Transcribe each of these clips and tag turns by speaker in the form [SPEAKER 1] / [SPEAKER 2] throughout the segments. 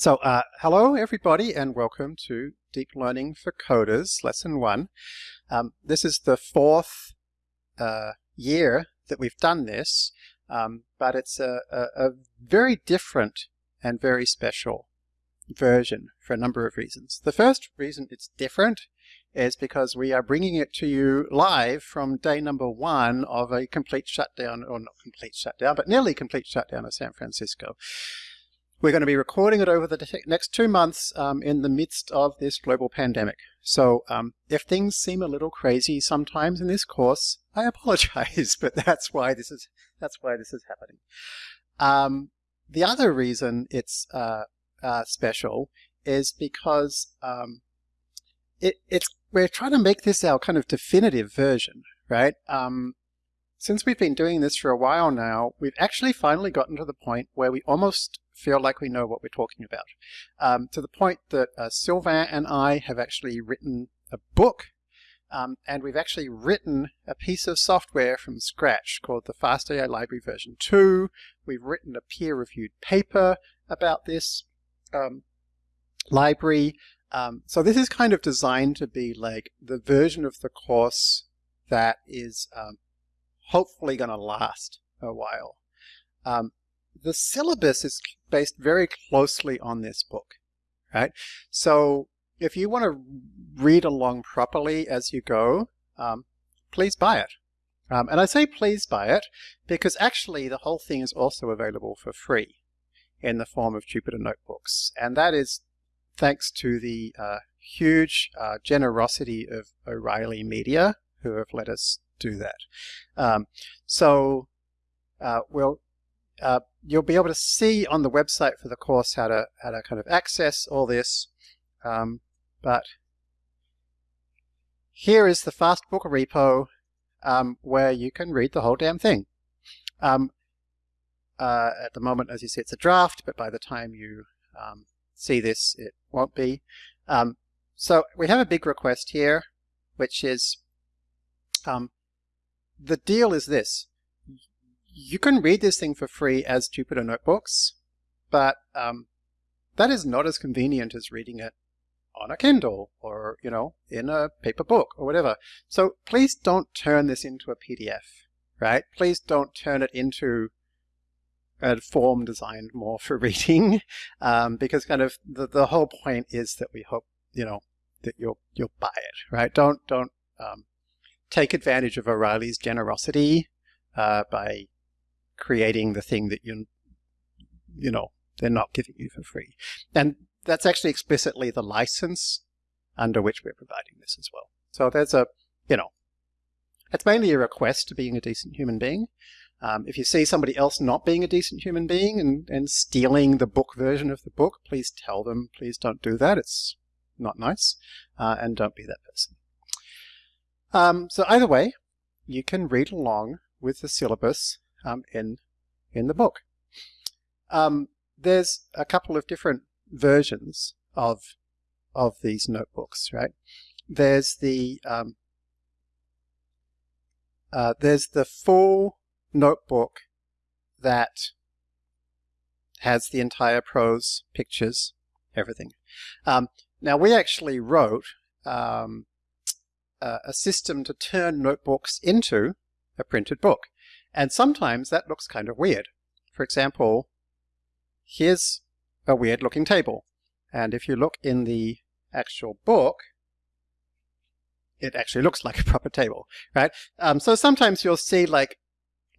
[SPEAKER 1] So uh, hello everybody and welcome to Deep Learning for Coders Lesson 1. Um, this is the fourth uh, year that we've done this, um, but it's a, a, a, very different and very special version for a number of reasons. The first reason it's different is because we are bringing it to you live from day number one of a complete shutdown, or not complete shutdown, but nearly complete shutdown of San Francisco. We're going to be recording it over the next two months um, in the midst of this global pandemic. So um, if things seem a little crazy sometimes in this course, I apologize, but that's why this is that's why this is happening. Um, the other reason it's uh, uh, special is because um, it, it's we're trying to make this our kind of definitive version, right? Um, since we've been doing this for a while now, we've actually finally gotten to the point where we almost feel like we know what we're talking about. Um, to the point that uh, Sylvain and I have actually written a book um, and we've actually written a piece of software from scratch called the FastAI Library version 2. We've written a peer-reviewed paper about this um, library. Um, so this is kind of designed to be like the version of the course that is um, hopefully going to last a while. The syllabus is based very closely on this book, right? So if you want to read along properly as you go, um, please buy it. Um, and I say please buy it because actually the whole thing is also available for free in the form of Jupyter Notebooks. And that is thanks to the uh, huge uh, generosity of O'Reilly Media who have let us do that. Um, so uh, we'll uh, you'll be able to see on the website for the course how to how to kind of access all this. Um, but here is the Fastbook repo um, where you can read the whole damn thing. Um, uh, at the moment, as you see, it's a draft, but by the time you um, see this, it won't be. Um, so we have a big request here, which is um, the deal is this you can read this thing for free as Jupyter Notebooks, but um, that is not as convenient as reading it on a Kindle or, you know, in a paper book or whatever. So please don't turn this into a PDF, right? Please don't turn it into a form designed more for reading, um, because kind of the, the whole point is that we hope, you know, that you'll, you'll buy it, right? Don't, don't um, take advantage of O'Reilly's generosity uh, by creating the thing that you, you know, they're not giving you for free. And that's actually explicitly the license under which we're providing this as well. So there's a, you know, it's mainly a request to being a decent human being. Um, if you see somebody else not being a decent human being and, and stealing the book version of the book, please tell them, please don't do that. It's not nice. Uh, and don't be that person. Um, so either way, you can read along with the syllabus um, in, in the book. Um, there's a couple of different versions of, of these notebooks, right? There's the, um, uh, there's the full notebook that has the entire prose, pictures, everything. Um, now we actually wrote um, a system to turn notebooks into a printed book. And sometimes that looks kind of weird. For example, here's a weird looking table. And if you look in the actual book, it actually looks like a proper table, right? Um, so sometimes you'll see like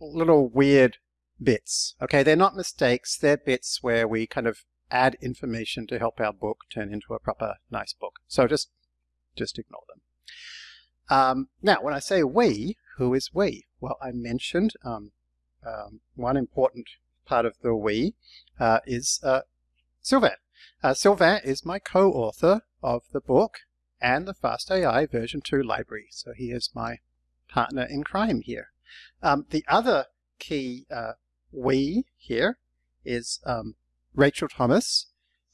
[SPEAKER 1] little weird bits. Okay, they're not mistakes, they're bits where we kind of add information to help our book turn into a proper nice book. So just, just ignore them. Um, now, when I say we, who is we? Well, I mentioned um, um, one important part of the we uh, is uh, Sylvain. Uh, Sylvain is my co-author of the book and the FastAI version 2 library. So he is my partner in crime here. Um, the other key uh, we here is um, Rachel Thomas.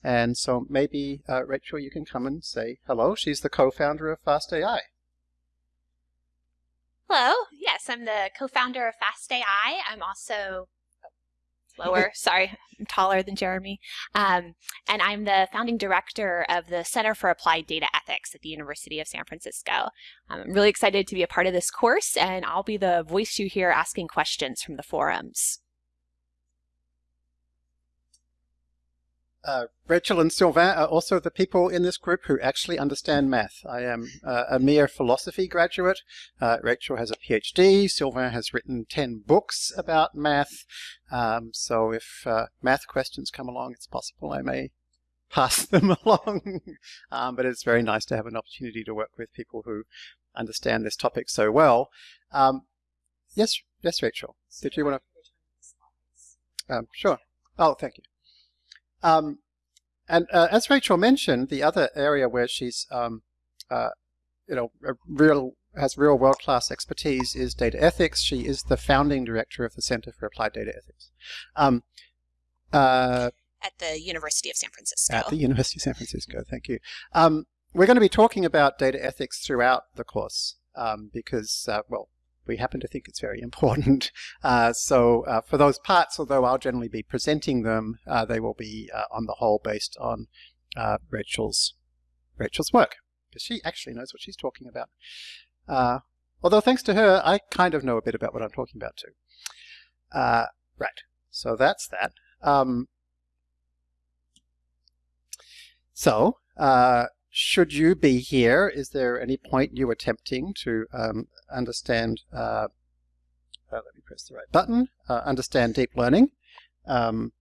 [SPEAKER 1] And so maybe, uh, Rachel, you can come and say hello. She's the co-founder of FastAI.
[SPEAKER 2] Hello. Yes, I'm the co-founder of Fast AI. I'm also lower. Sorry, I'm taller than Jeremy. Um, and I'm the founding director of the Center for Applied Data Ethics at the University of San Francisco. Um, I'm really excited to be a part of this course, and I'll be the voice you hear asking questions from the forums.
[SPEAKER 1] Uh, Rachel and Sylvain are also the people in this group who actually understand math. I am uh, a mere philosophy graduate. Uh, Rachel has a PhD. Sylvain has written 10 books about math. Um, so if uh, math questions come along, it's possible I may pass them along. um, but it's very nice to have an opportunity to work with people who understand this topic so well. Um, yes, yes, Rachel. Did you want to? Um, sure. Oh, thank you. Um, and uh, as Rachel mentioned, the other area where she's, um, uh, you know, real has real world-class expertise is data ethics. She is the founding director of the Center for Applied Data Ethics. Um,
[SPEAKER 3] uh, at the University of San Francisco.
[SPEAKER 1] At the University of San Francisco, thank you. Um, we're going to be talking about data ethics throughout the course um, because, uh, well, we happen to think it's very important. Uh, so uh, for those parts, although I'll generally be presenting them, uh, they will be uh, on the whole based on uh, Rachel's Rachel's work, because she actually knows what she's talking about. Uh, although thanks to her, I kind of know a bit about what I'm talking about too. right, so that's that. Um, so, should you be here, is there any point you attempting to um, understand, uh, uh, let me press the right button, uh, understand deep learning? Um,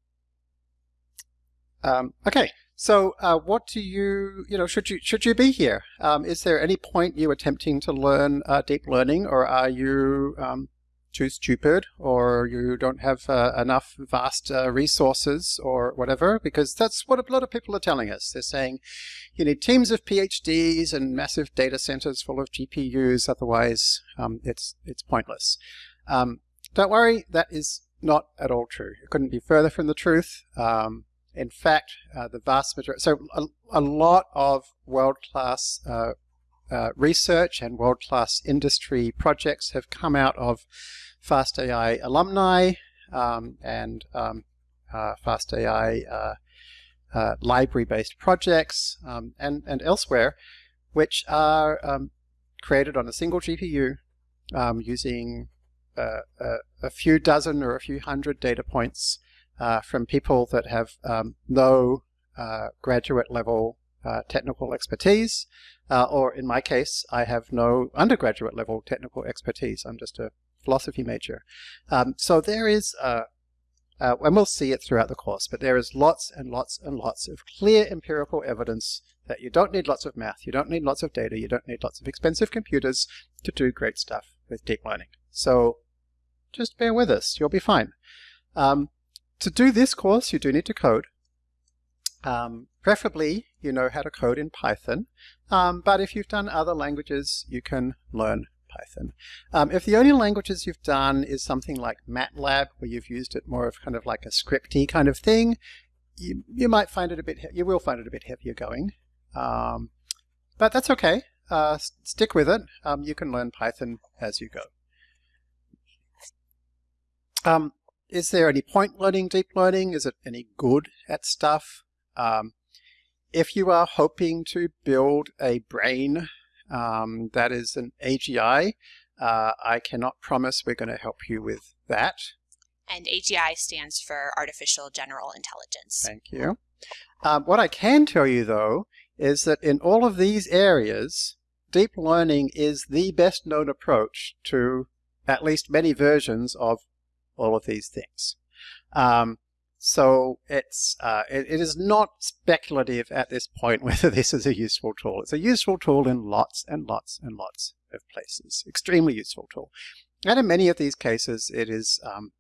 [SPEAKER 1] um, okay, so uh, what do you, you know, should you, should you be here? Um, is there any point you attempting to learn uh, deep learning or are you um, too stupid or you don't have uh, enough vast uh, resources or whatever, because that's what a lot of people are telling us. They're saying you need teams of PhDs and massive data centers full of GPUs, otherwise um, it's, it's pointless. Um, don't worry, that is not at all true. It couldn't be further from the truth. Um, in fact, uh, the vast majority, so a, a lot of world-class uh, research and world-class industry projects have come out of FastAI alumni um, and um, uh, FastAI uh, uh, library-based projects um, and, and elsewhere, which are um, created on a single GPU um, using uh, a, a, few dozen or a few hundred data points from people that have um, no uh, graduate level technical expertise, or in my case, I have no undergraduate level technical expertise. I'm just a philosophy major. Um, so there is, uh, uh, and we'll see it throughout the course, but there is lots and lots and lots of clear empirical evidence that you don't need lots of math, you don't need lots of data, you don't need lots of expensive computers to do great stuff with deep learning. So just bear with us, you'll be fine. Um, to do this course, you do need to code. Um, preferably, you know how to code in Python, um, but if you've done other languages, you can learn Python. Um, if the only languages you've done is something like MATLAB, where you've used it more of kind of like a scripty kind of thing, you, you might find it a bit, you will find it a bit heavier going. Um, but that's okay. Uh, stick with it. Um, you can learn Python as you go. Um, is there any point learning deep learning? Is it any good at stuff? If you are hoping to build a brain um, that is an AGI. Uh, I cannot promise we're going to help you with that.
[SPEAKER 3] And AGI stands for Artificial General Intelligence.
[SPEAKER 1] Thank you. Um, what I can tell you, though, is that in all of these areas, deep learning is the best known approach to at least many versions of all of these things. Um, so it's uh, it, it is not speculative at this point whether this is a useful tool. It's a useful tool in lots and lots and lots of places. Extremely useful tool. And in many of these cases, it is um,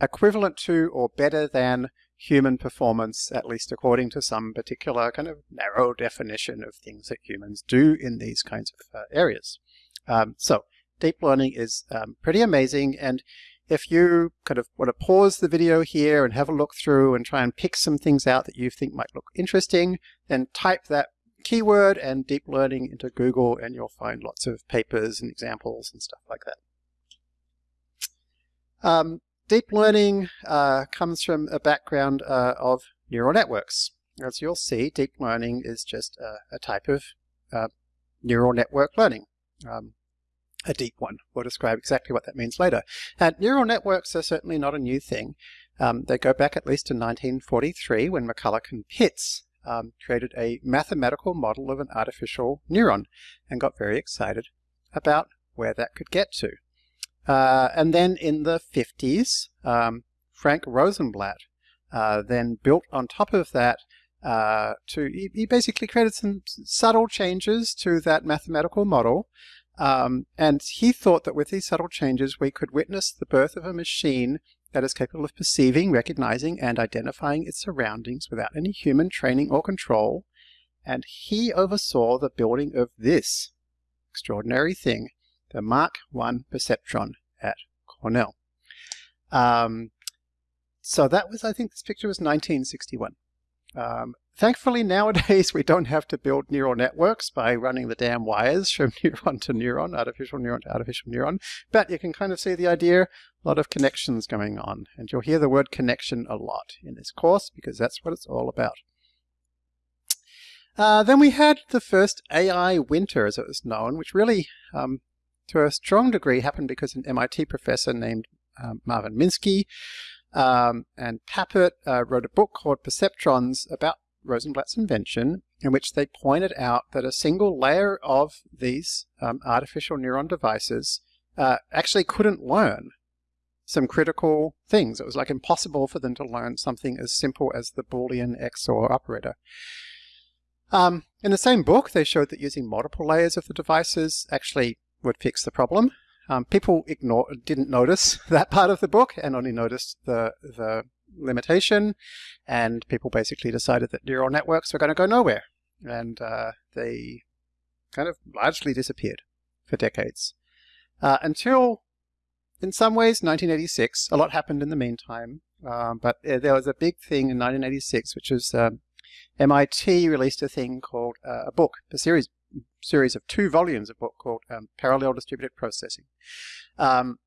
[SPEAKER 1] equivalent to or better than human performance, at least according to some particular kind of narrow definition of things that humans do in these kinds of uh, areas. Um, so deep learning is um, pretty amazing. And if you kind of want to pause the video here and have a look through and try and pick some things out that you think might look interesting, then type that keyword and deep learning into Google and you'll find lots of papers and examples and stuff like that. Um, deep learning uh, comes from a background uh, of neural networks. As you'll see, deep learning is just a, a type of uh, neural network learning. Um, a deep one. We'll describe exactly what that means later. And neural networks are certainly not a new thing. Um, they go back at least to 1943 when McCulloch and Pitts um, created a mathematical model of an artificial neuron and got very excited about where that could get to. Uh, and then in the 50s, um, Frank Rosenblatt uh, then built on top of that uh, to, he, he, basically created some subtle changes to that mathematical model. Um, and he thought that with these subtle changes, we could witness the birth of a machine that is capable of perceiving, recognizing, and identifying its surroundings without any human training or control. And he oversaw the building of this extraordinary thing, the Mark I perceptron at Cornell. Um, so that was, I think this picture was 1961. Um, thankfully, nowadays we don't have to build neural networks by running the damn wires from neuron to neuron, artificial neuron to artificial neuron, but you can kind of see the idea, a lot of connections going on. And you'll hear the word connection a lot in this course because that's what it's all about. Uh, then we had the first AI winter, as it was known, which really, um, to a strong degree, happened because an MIT professor named um, Marvin Minsky um, and Papert uh, wrote a book called Perceptrons about Rosenblatt's invention, in which they pointed out that a single layer of these um, artificial neuron devices uh, actually couldn't learn some critical things. It was like impossible for them to learn something as simple as the Boolean XOR operator. Um, in the same book, they showed that using multiple layers of the devices actually would fix the problem. Um, people ignore, didn't notice that part of the book and only noticed the, the limitation. And people basically decided that neural networks were going to go nowhere. And uh, they kind of largely disappeared for decades. Uh, until, in some ways, 1986. A lot happened in the meantime. Um, but uh, there was a big thing in 1986, which was um, MIT released a thing called uh, a book, a series series of two volumes of book called um, Parallel Distributed Processing, um,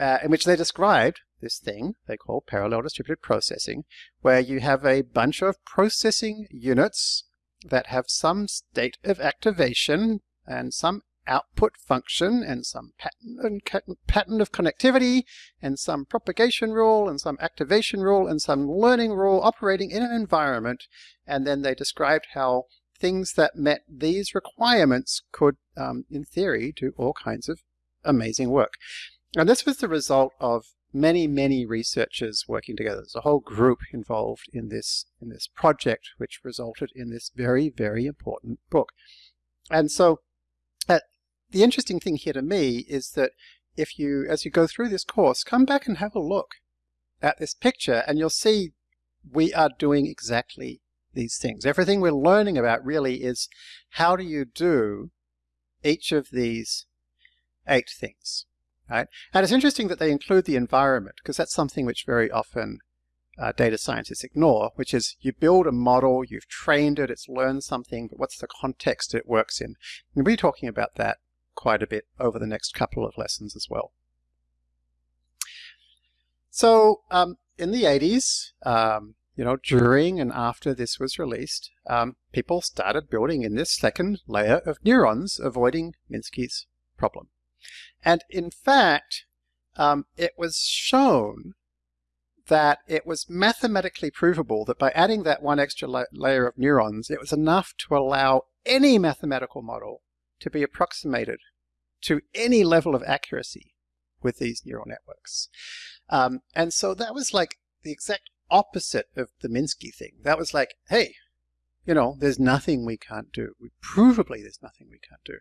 [SPEAKER 1] uh, in which they described this thing they call parallel distributed processing, where you have a bunch of processing units that have some state of activation and some output function and some pattern, pattern of connectivity and some propagation rule and some activation rule and some learning rule operating in an environment. And then they described how things that met these requirements could, um, in theory, do all kinds of amazing work. And this was the result of many, many researchers working together. There's a whole group involved in this, in this project, which resulted in this very, very important book. And so uh, the interesting thing here to me is that if you, as you go through this course, come back and have a look at this picture and you'll see we are doing exactly these things. Everything we're learning about really is how do you do each of these eight things. Right? And it's interesting that they include the environment because that's something which very often uh, data scientists ignore, which is you build a model, you've trained it, it's learned something, but what's the context it works in? And we'll be talking about that quite a bit over the next couple of lessons as well. So um, in the 80s, um, you know, during and after this was released, um, people started building in this second layer of neurons, avoiding Minsky's problem. And in fact, um, it was shown that it was mathematically provable that by adding that one extra la layer of neurons, it was enough to allow any mathematical model to be approximated to any level of accuracy with these neural networks. Um, and so that was like the exact opposite of the Minsky thing. That was like, hey, you know, there's nothing we can't do. We, Provably, there's nothing we can't do.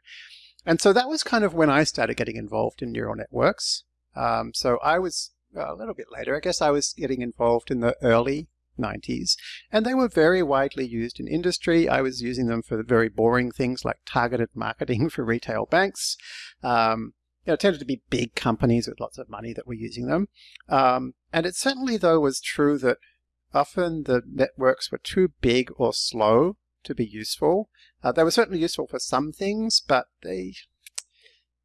[SPEAKER 1] And so that was kind of when I started getting involved in neural networks. Um, so I was a little bit later, I guess I was getting involved in the early 90s, and they were very widely used in industry. I was using them for very boring things like targeted marketing for retail banks. Um, you know, it tended to be big companies with lots of money that were using them. Um, and it certainly, though, was true that often the networks were too big or slow to be useful. Uh, they were certainly useful for some things, but they,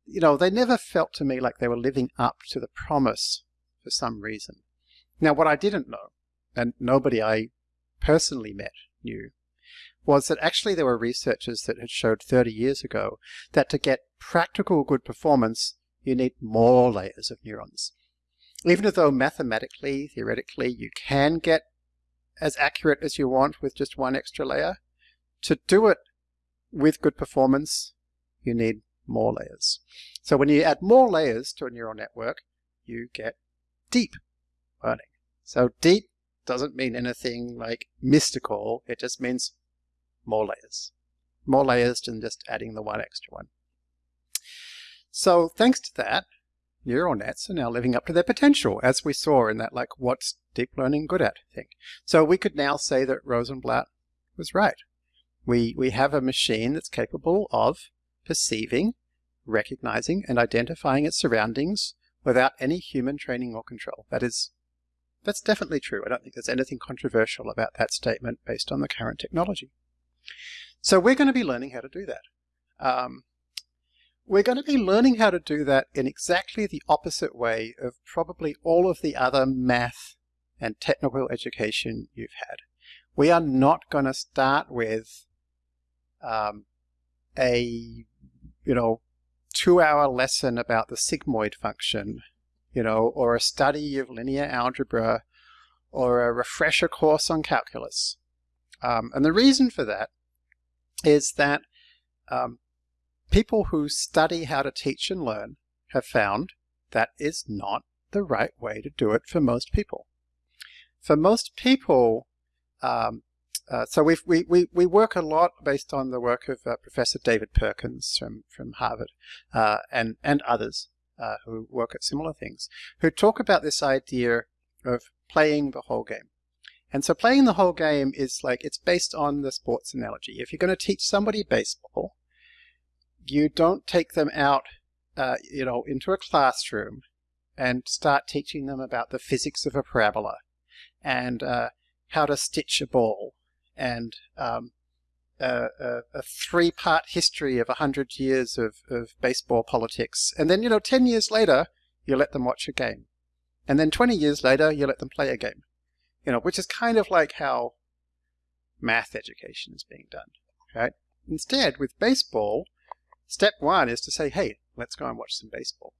[SPEAKER 1] you know, they never felt to me like they were living up to the promise for some reason. Now, what I didn't know, and nobody I personally met knew, was that actually there were researchers that had showed 30 years ago that to get practical good performance, you need more layers of neurons. Even though mathematically, theoretically, you can get as accurate as you want with just one extra layer, to do it with good performance, you need more layers. So when you add more layers to a neural network, you get deep learning. So deep doesn't mean anything like mystical, it just means more layers. More layers than just adding the one extra one. So thanks to that, neural nets are now living up to their potential, as we saw in that like what's deep learning good at thing. So we could now say that Rosenblatt was right. We, we have a machine that's capable of perceiving, recognizing, and identifying its surroundings without any human training or control. That is, that's definitely true. I don't think there's anything controversial about that statement based on the current technology. So we're going to be learning how to do that. Um, we're going to be learning how to do that in exactly the opposite way of probably all of the other math and technical education you've had. We are not going to start with um, a, you know, two-hour lesson about the sigmoid function, you know, or a study of linear algebra, or a refresher course on calculus. Um, and the reason for that is that um, people who study how to teach and learn have found that is not the right way to do it for most people. For most people, um, uh, so we we, we work a lot based on the work of uh, Professor David Perkins from, from Harvard uh, and, and others uh, who work at similar things, who talk about this idea of playing the whole game. And so playing the whole game is like, it's based on the sports analogy. If you're going to teach somebody baseball, you don't take them out, uh, you know, into a classroom and start teaching them about the physics of a parabola and uh, how to stitch a ball and um, a, a, a three-part history of 100 years of, of baseball politics. And then, you know, 10 years later, you let them watch a game. And then 20 years later, you let them play a game you know, which is kind of like how math education is being done, right? Instead, with baseball, step one is to say, hey, let's go and watch some baseball.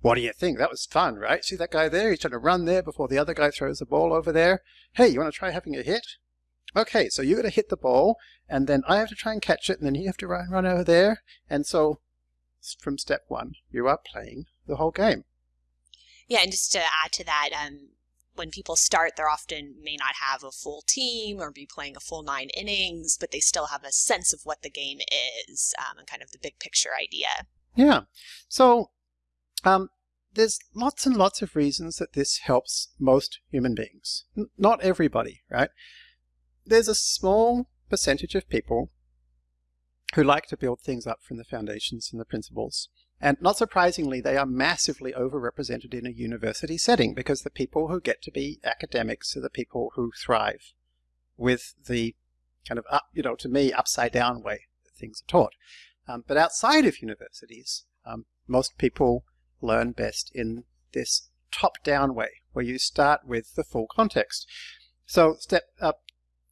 [SPEAKER 1] What do you think? That was fun, right? See that guy there? He's trying to run there before the other guy throws the ball over there. Hey, you want to try having a hit? Okay, so you're going to hit the ball, and then I have to try and catch it, and then you have to run, run over there. And so from step one, you are playing the whole game.
[SPEAKER 3] Yeah, and just to add to that, um, when people start, they're often may not have a full team or be playing a full nine innings, but they still have a sense of what the game is um, and kind of the big picture idea.
[SPEAKER 1] Yeah. So um, there's lots and lots of reasons that this helps most human beings. N not everybody, right? There's a small percentage of people who like to build things up from the foundations and the principles. And not surprisingly, they are massively overrepresented in a university setting because the people who get to be academics are the people who thrive with the kind of up, you know, to me, upside down way that things are taught. Um, but outside of universities, um, most people learn best in this top-down way, where you start with the full context. So step up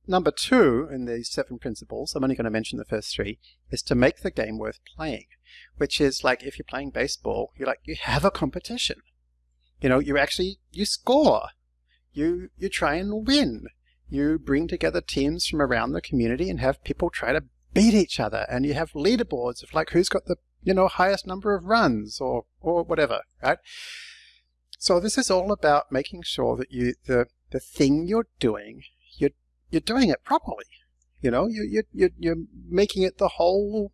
[SPEAKER 1] number two in these seven principles, I'm only going to mention the first three, is to make the game worth playing, which is like if you're playing baseball, you're like, you have a competition. You know, you actually, you score. You, you try and win. You bring together teams from around the community and have people try to beat each other. And you have leaderboards of like who's got the, you know, highest number of runs or, or whatever, right? So this is all about making sure that you, the, the thing you're doing you're doing it properly. You know, you, you, you, you're making it the whole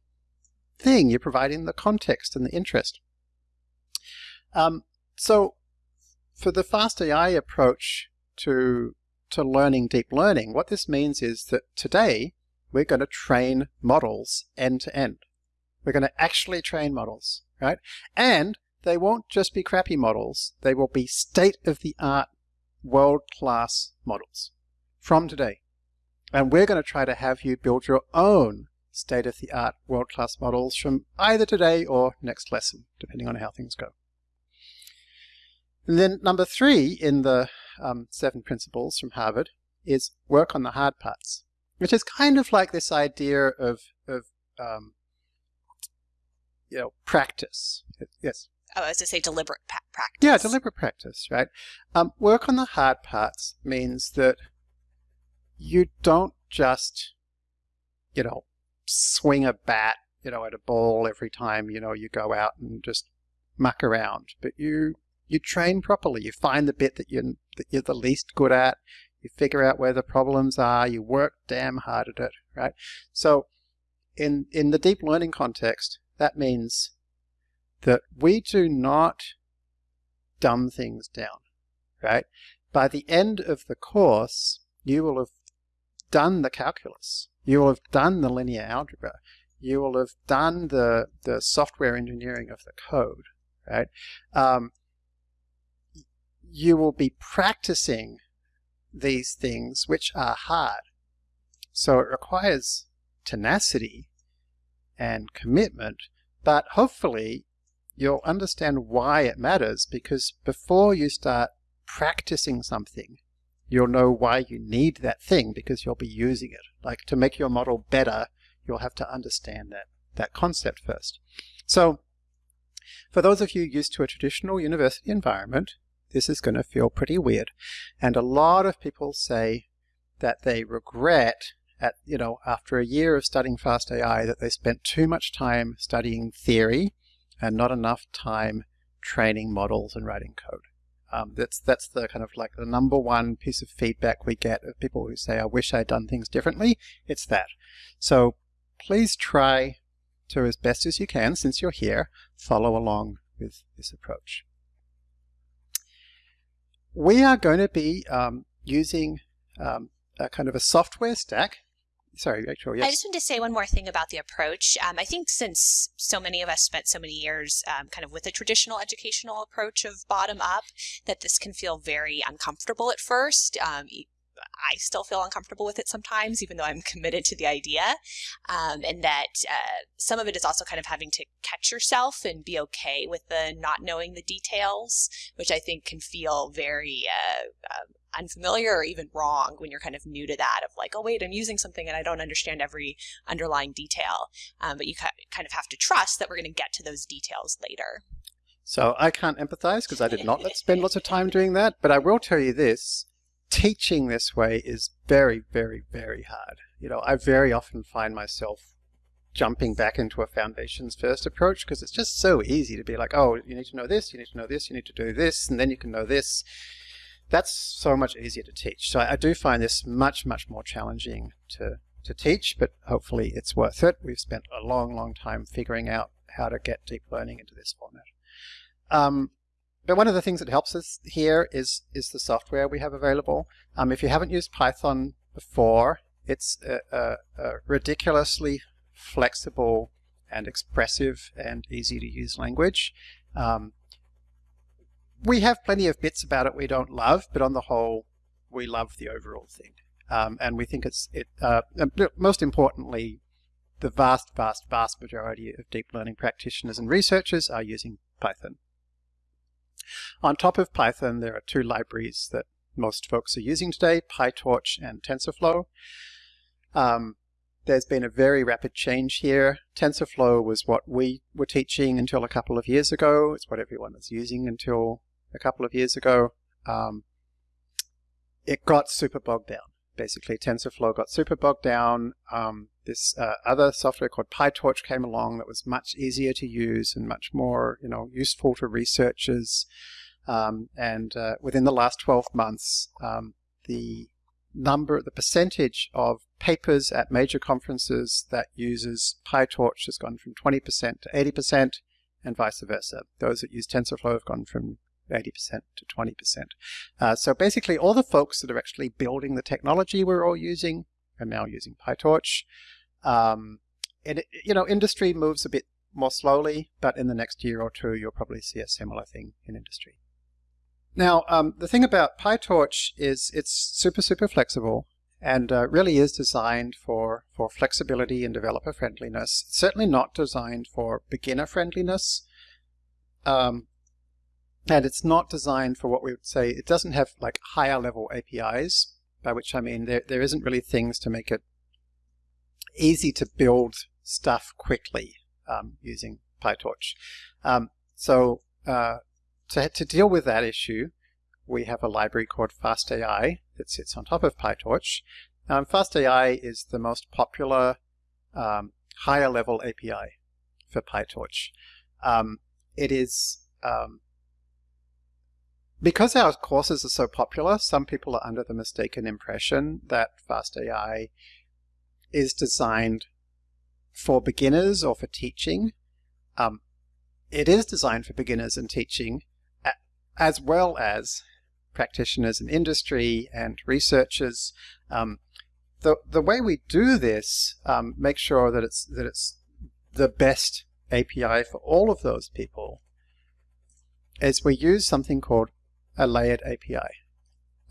[SPEAKER 1] thing. You're providing the context and the interest. Um, so for the FastAI approach to, to learning deep learning, what this means is that today we're going to train models end to end. We're going to actually train models, right? And they won't just be crappy models. They will be state-of-the-art, world-class models from today. And we're going to try to have you build your own state-of-the-art world-class models from either today or next lesson, depending on how things go. And then number three in the um, seven principles from Harvard is work on the hard parts, which is kind of like this idea of, of um, you know, practice. Yes.
[SPEAKER 3] Oh, as to say, deliberate practice.
[SPEAKER 1] Yeah, deliberate practice, right? Um, work on the hard parts means that you don't just, you know, swing a bat, you know, at a ball every time, you know, you go out and just muck around, but you you train properly. You find the bit that you're, that you're the least good at. You figure out where the problems are. You work damn hard at it, right? So in, in the deep learning context, that means that we do not dumb things down, right? By the end of the course, you will have done the calculus. You will have done the linear algebra. You will have done the, the software engineering of the code, right? Um, you will be practicing these things which are hard. So it requires tenacity and commitment, but hopefully you'll understand why it matters because before you start practicing something, you'll know why you need that thing because you'll be using it. Like to make your model better, you'll have to understand that, that concept first. So for those of you used to a traditional university environment, this is going to feel pretty weird. And a lot of people say that they regret at, you know, after a year of studying fast AI that they spent too much time studying theory and not enough time training models and writing code. Um, that's that's the kind of like the number one piece of feedback we get of people who say, I wish I'd done things differently. It's that. So please try to, as best as you can, since you're here, follow along with this approach we are going to be um, using um, a kind of a software stack. Sorry, Rachel, yes.
[SPEAKER 3] I just wanted to say one more thing about the approach. Um, I think since so many of us spent so many years um, kind of with a traditional educational approach of bottom up, that this can feel very uncomfortable at first. Um, I still feel uncomfortable with it sometimes, even though I'm committed to the idea. Um, and that uh, some of it is also kind of having to catch yourself and be okay with the not knowing the details, which I think can feel very uh, uh, unfamiliar or even wrong when you're kind of new to that of like, oh, wait, I'm using something and I don't understand every underlying detail. Um, but you kind of have to trust that we're going to get to those details later.
[SPEAKER 1] So I can't empathize because I did not spend lots of time doing that, but I will tell you this teaching this way is very, very, very hard. You know, I very often find myself jumping back into a foundations first approach because it's just so easy to be like, oh, you need to know this, you need to know this, you need to do this, and then you can know this. That's so much easier to teach. So I do find this much, much more challenging to, to teach, but hopefully it's worth it. We've spent a long, long time figuring out how to get deep learning into this format. Um, but one of the things that helps us here is, is the software we have available. Um, if you haven't used Python before, it's a, a, a ridiculously flexible and expressive and easy to use language. Um, we have plenty of bits about it we don't love, but on the whole, we love the overall thing. Um, and we think it's, it, uh, most importantly, the vast, vast, vast majority of deep learning practitioners and researchers are using Python. On top of Python, there are two libraries that most folks are using today, PyTorch and TensorFlow. Um, there's been a very rapid change here. TensorFlow was what we were teaching until a couple of years ago. It's what everyone was using until a couple of years ago. Um, it got super bogged down. Basically, TensorFlow got super bogged down. Um, this uh, other software called PyTorch came along that was much easier to use and much more, you know, useful to researchers. Um, and uh, within the last 12 months, um, the number, the percentage of papers at major conferences that uses PyTorch has gone from 20% to 80% and vice versa. Those that use TensorFlow have gone from 80% to 20%. Uh, so basically all the folks that are actually building the technology we're all using are now using PyTorch. Um, it, you know, industry moves a bit more slowly, but in the next year or two, you'll probably see a similar thing in industry. Now, um, the thing about PyTorch is it's super, super flexible and uh, really is designed for, for flexibility and developer friendliness. It's certainly not designed for beginner friendliness. Um, and it's not designed for what we would say, it doesn't have like higher level APIs, by which I mean there, there isn't really things to make it easy to build stuff quickly um, using PyTorch. Um, so uh, to, to deal with that issue, we have a library called FastAI that sits on top of PyTorch. Um, FastAI is the most popular um, higher level API for PyTorch. Um, it is um, because our courses are so popular, some people are under the mistaken impression that FastAI is designed for beginners or for teaching. Um, it is designed for beginners and teaching, as well as practitioners in industry and researchers. Um, the the way we do this um, make sure that it's that it's the best API for all of those people is we use something called a layered API.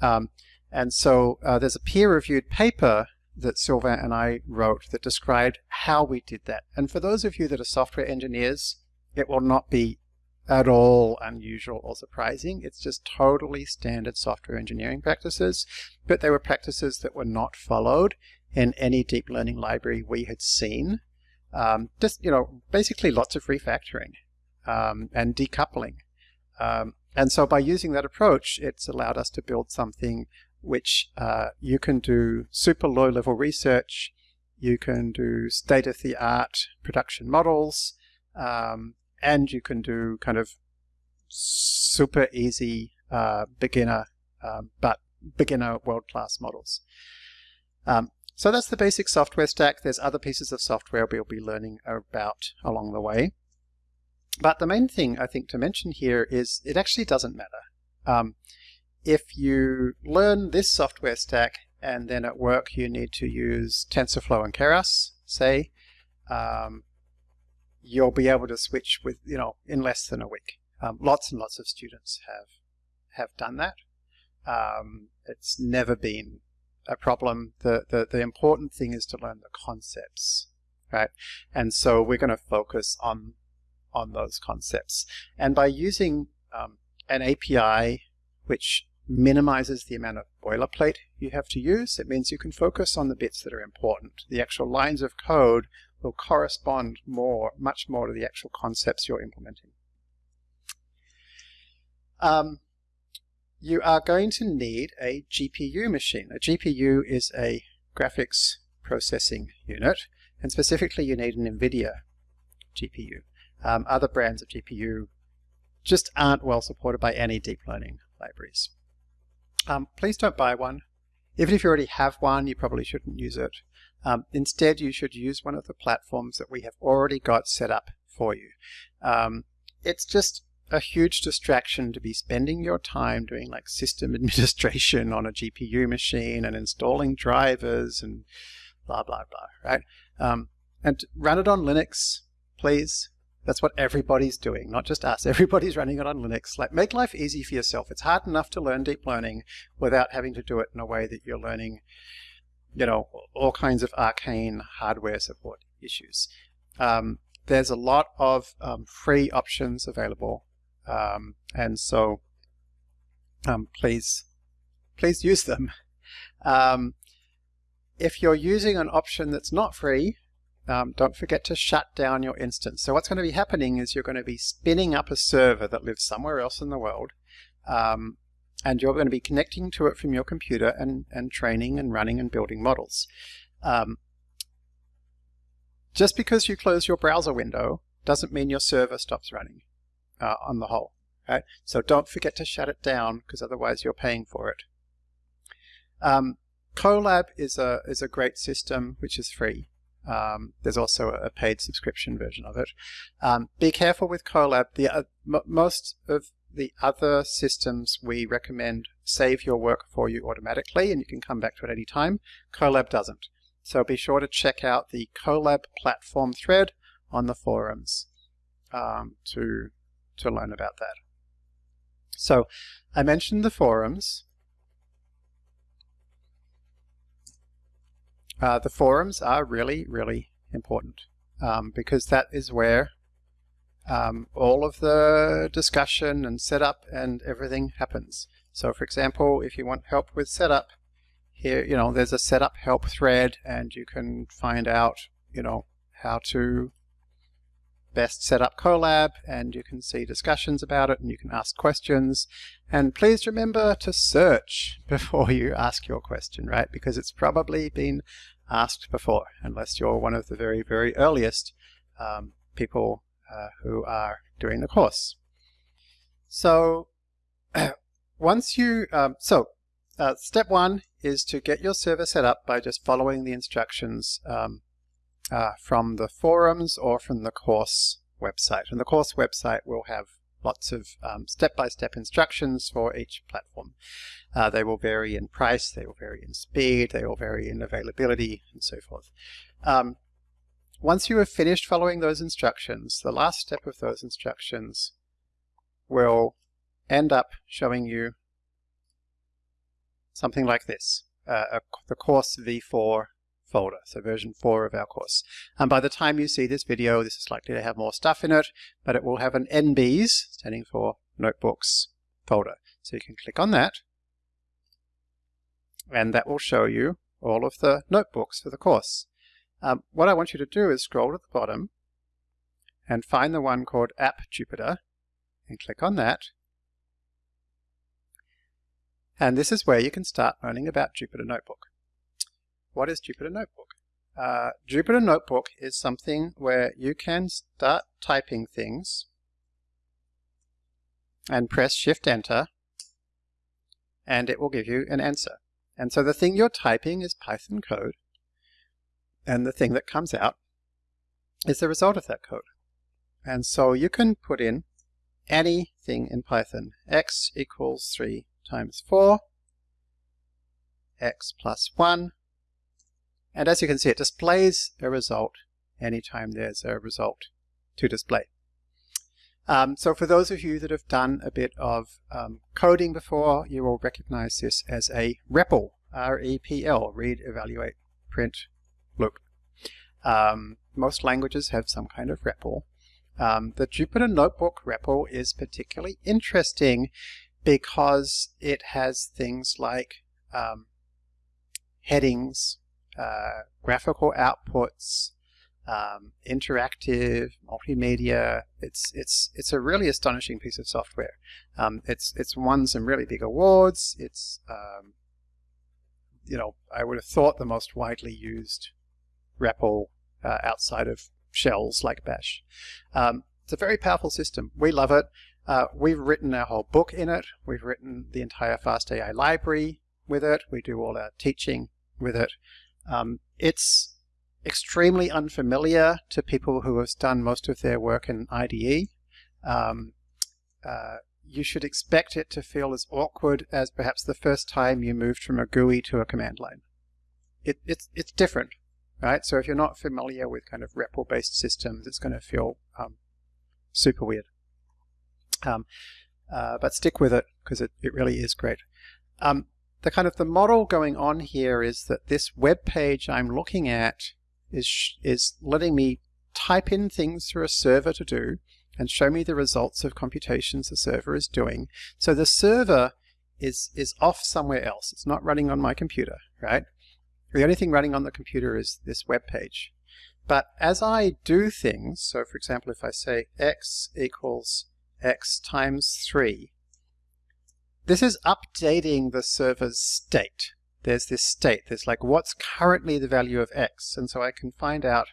[SPEAKER 1] Um, and so uh, there's a peer-reviewed paper that Sylvain and I wrote that described how we did that. And for those of you that are software engineers, it will not be at all unusual or surprising. It's just totally standard software engineering practices, but they were practices that were not followed in any deep learning library we had seen. Um, just, you know, basically lots of refactoring um, and decoupling. Um, and so by using that approach, it's allowed us to build something which uh, you can do super low level research, you can do state-of-the-art production models, um, and you can do kind of super easy uh, beginner, um, but beginner world-class models. Um, so that's the basic software stack. There's other pieces of software we'll be learning about along the way. But the main thing I think to mention here is it actually doesn't matter. Um, if you learn this software stack and then at work you need to use TensorFlow and Keras, say, um, you'll be able to switch with, you know, in less than a week. Um, lots and lots of students have have done that. Um, it's never been a problem. The, the, the important thing is to learn the concepts, right? And so we're going to focus on, on those concepts. And by using um, an API which minimizes the amount of boilerplate you have to use, it means you can focus on the bits that are important. The actual lines of code will correspond more, much more to the actual concepts you're implementing. Um, you are going to need a GPU machine. A GPU is a graphics processing unit, and specifically you need an NVIDIA GPU. Um, other brands of GPU just aren't well supported by any deep learning libraries. Um, please don't buy one. Even if you already have one, you probably shouldn't use it. Um, instead, you should use one of the platforms that we have already got set up for you. Um, it's just a huge distraction to be spending your time doing like system administration on a GPU machine and installing drivers and blah, blah, blah, right? Um, and run it on Linux, please. That's what everybody's doing, not just us. Everybody's running it on Linux. Like, make life easy for yourself. It's hard enough to learn deep learning without having to do it in a way that you're learning you know, all kinds of arcane hardware support issues. Um, there's a lot of um, free options available, um, and so um, please, please use them. Um, if you're using an option that's not free, um, don't forget to shut down your instance. So what's going to be happening is you're going to be spinning up a server that lives somewhere else in the world, um, and you're going to be connecting to it from your computer and, and training and running and building models. Um, just because you close your browser window doesn't mean your server stops running uh, on the whole. Right? So don't forget to shut it down because otherwise you're paying for it. Um, Colab is a, is a great system which is free. Um, there's also a paid subscription version of it. Um, be careful with Colab. The, uh, most of the other systems we recommend save your work for you automatically and you can come back to it any time. Colab doesn't. So be sure to check out the Colab platform thread on the forums um, to, to learn about that. So I mentioned the forums. Uh, the forums are really, really important um, because that is where um, all of the discussion and setup and everything happens. So for example, if you want help with setup, here, you know, there's a setup help thread and you can find out, you know, how to best set up Colab and you can see discussions about it and you can ask questions. And please remember to search before you ask your question, right? Because it's probably been asked before, unless you're one of the very, very earliest um, people uh, who are doing the course. So once you, um, so uh, step one is to get your server set up by just following the instructions um, uh, from the forums or from the course website. And the course website will have lots of um, step-by-step um, -step instructions for each platform. Uh, they will vary in price, they will vary in speed, they will vary in availability, and so forth. Um, once you have finished following those instructions, the last step of those instructions will end up showing you something like this, uh, a, the course v4 folder, so version 4 of our course. And by the time you see this video, this is likely to have more stuff in it, but it will have an NBs, standing for Notebooks folder. So you can click on that, and that will show you all of the notebooks for the course. Um, what I want you to do is scroll to the bottom and find the one called App Jupyter and click on that. And this is where you can start learning about Jupyter Notebook. What is Jupyter Notebook? Uh, Jupyter Notebook is something where you can start typing things and press Shift Enter and it will give you an answer. And so the thing you're typing is Python code and the thing that comes out is the result of that code. And so you can put in anything in Python. x equals 3 times 4, x plus 1, and as you can see it displays a result anytime there's a result to display. Um, so for those of you that have done a bit of um, coding before, you will recognize this as a REPL, R-E-P-L, read, evaluate, print, loop. Um, most languages have some kind of REPL. Um, the Jupyter Notebook REPL is particularly interesting because it has things like um, headings, uh, graphical outputs, um, interactive, multimedia. It's it's it's a really astonishing piece of software. Um, it's it's won some really big awards. It's um, you know I would have thought the most widely used REPL uh, outside of shells like Bash. Um, it's a very powerful system. We love it. Uh, we've written our whole book in it. We've written the entire FastAI library with it. We do all our teaching with it. Um, it's extremely unfamiliar to people who have done most of their work in IDE. Um, uh, you should expect it to feel as awkward as perhaps the first time you moved from a GUI to a command line. It, it's, it's different right? So if you're not familiar with kind of REPL-based systems, it's going to feel um, super weird. Um, uh, but stick with it because it, it really is great. Um, the kind of the model going on here is that this web page I'm looking at is, is letting me type in things through a server to do and show me the results of computations the server is doing. So the server is, is off somewhere else. It's not running on my computer, right? The only thing running on the computer is this web page. But as I do things, so for example, if I say x equals x times 3, this is updating the server's state. There's this state. There's like what's currently the value of x. And so I can find out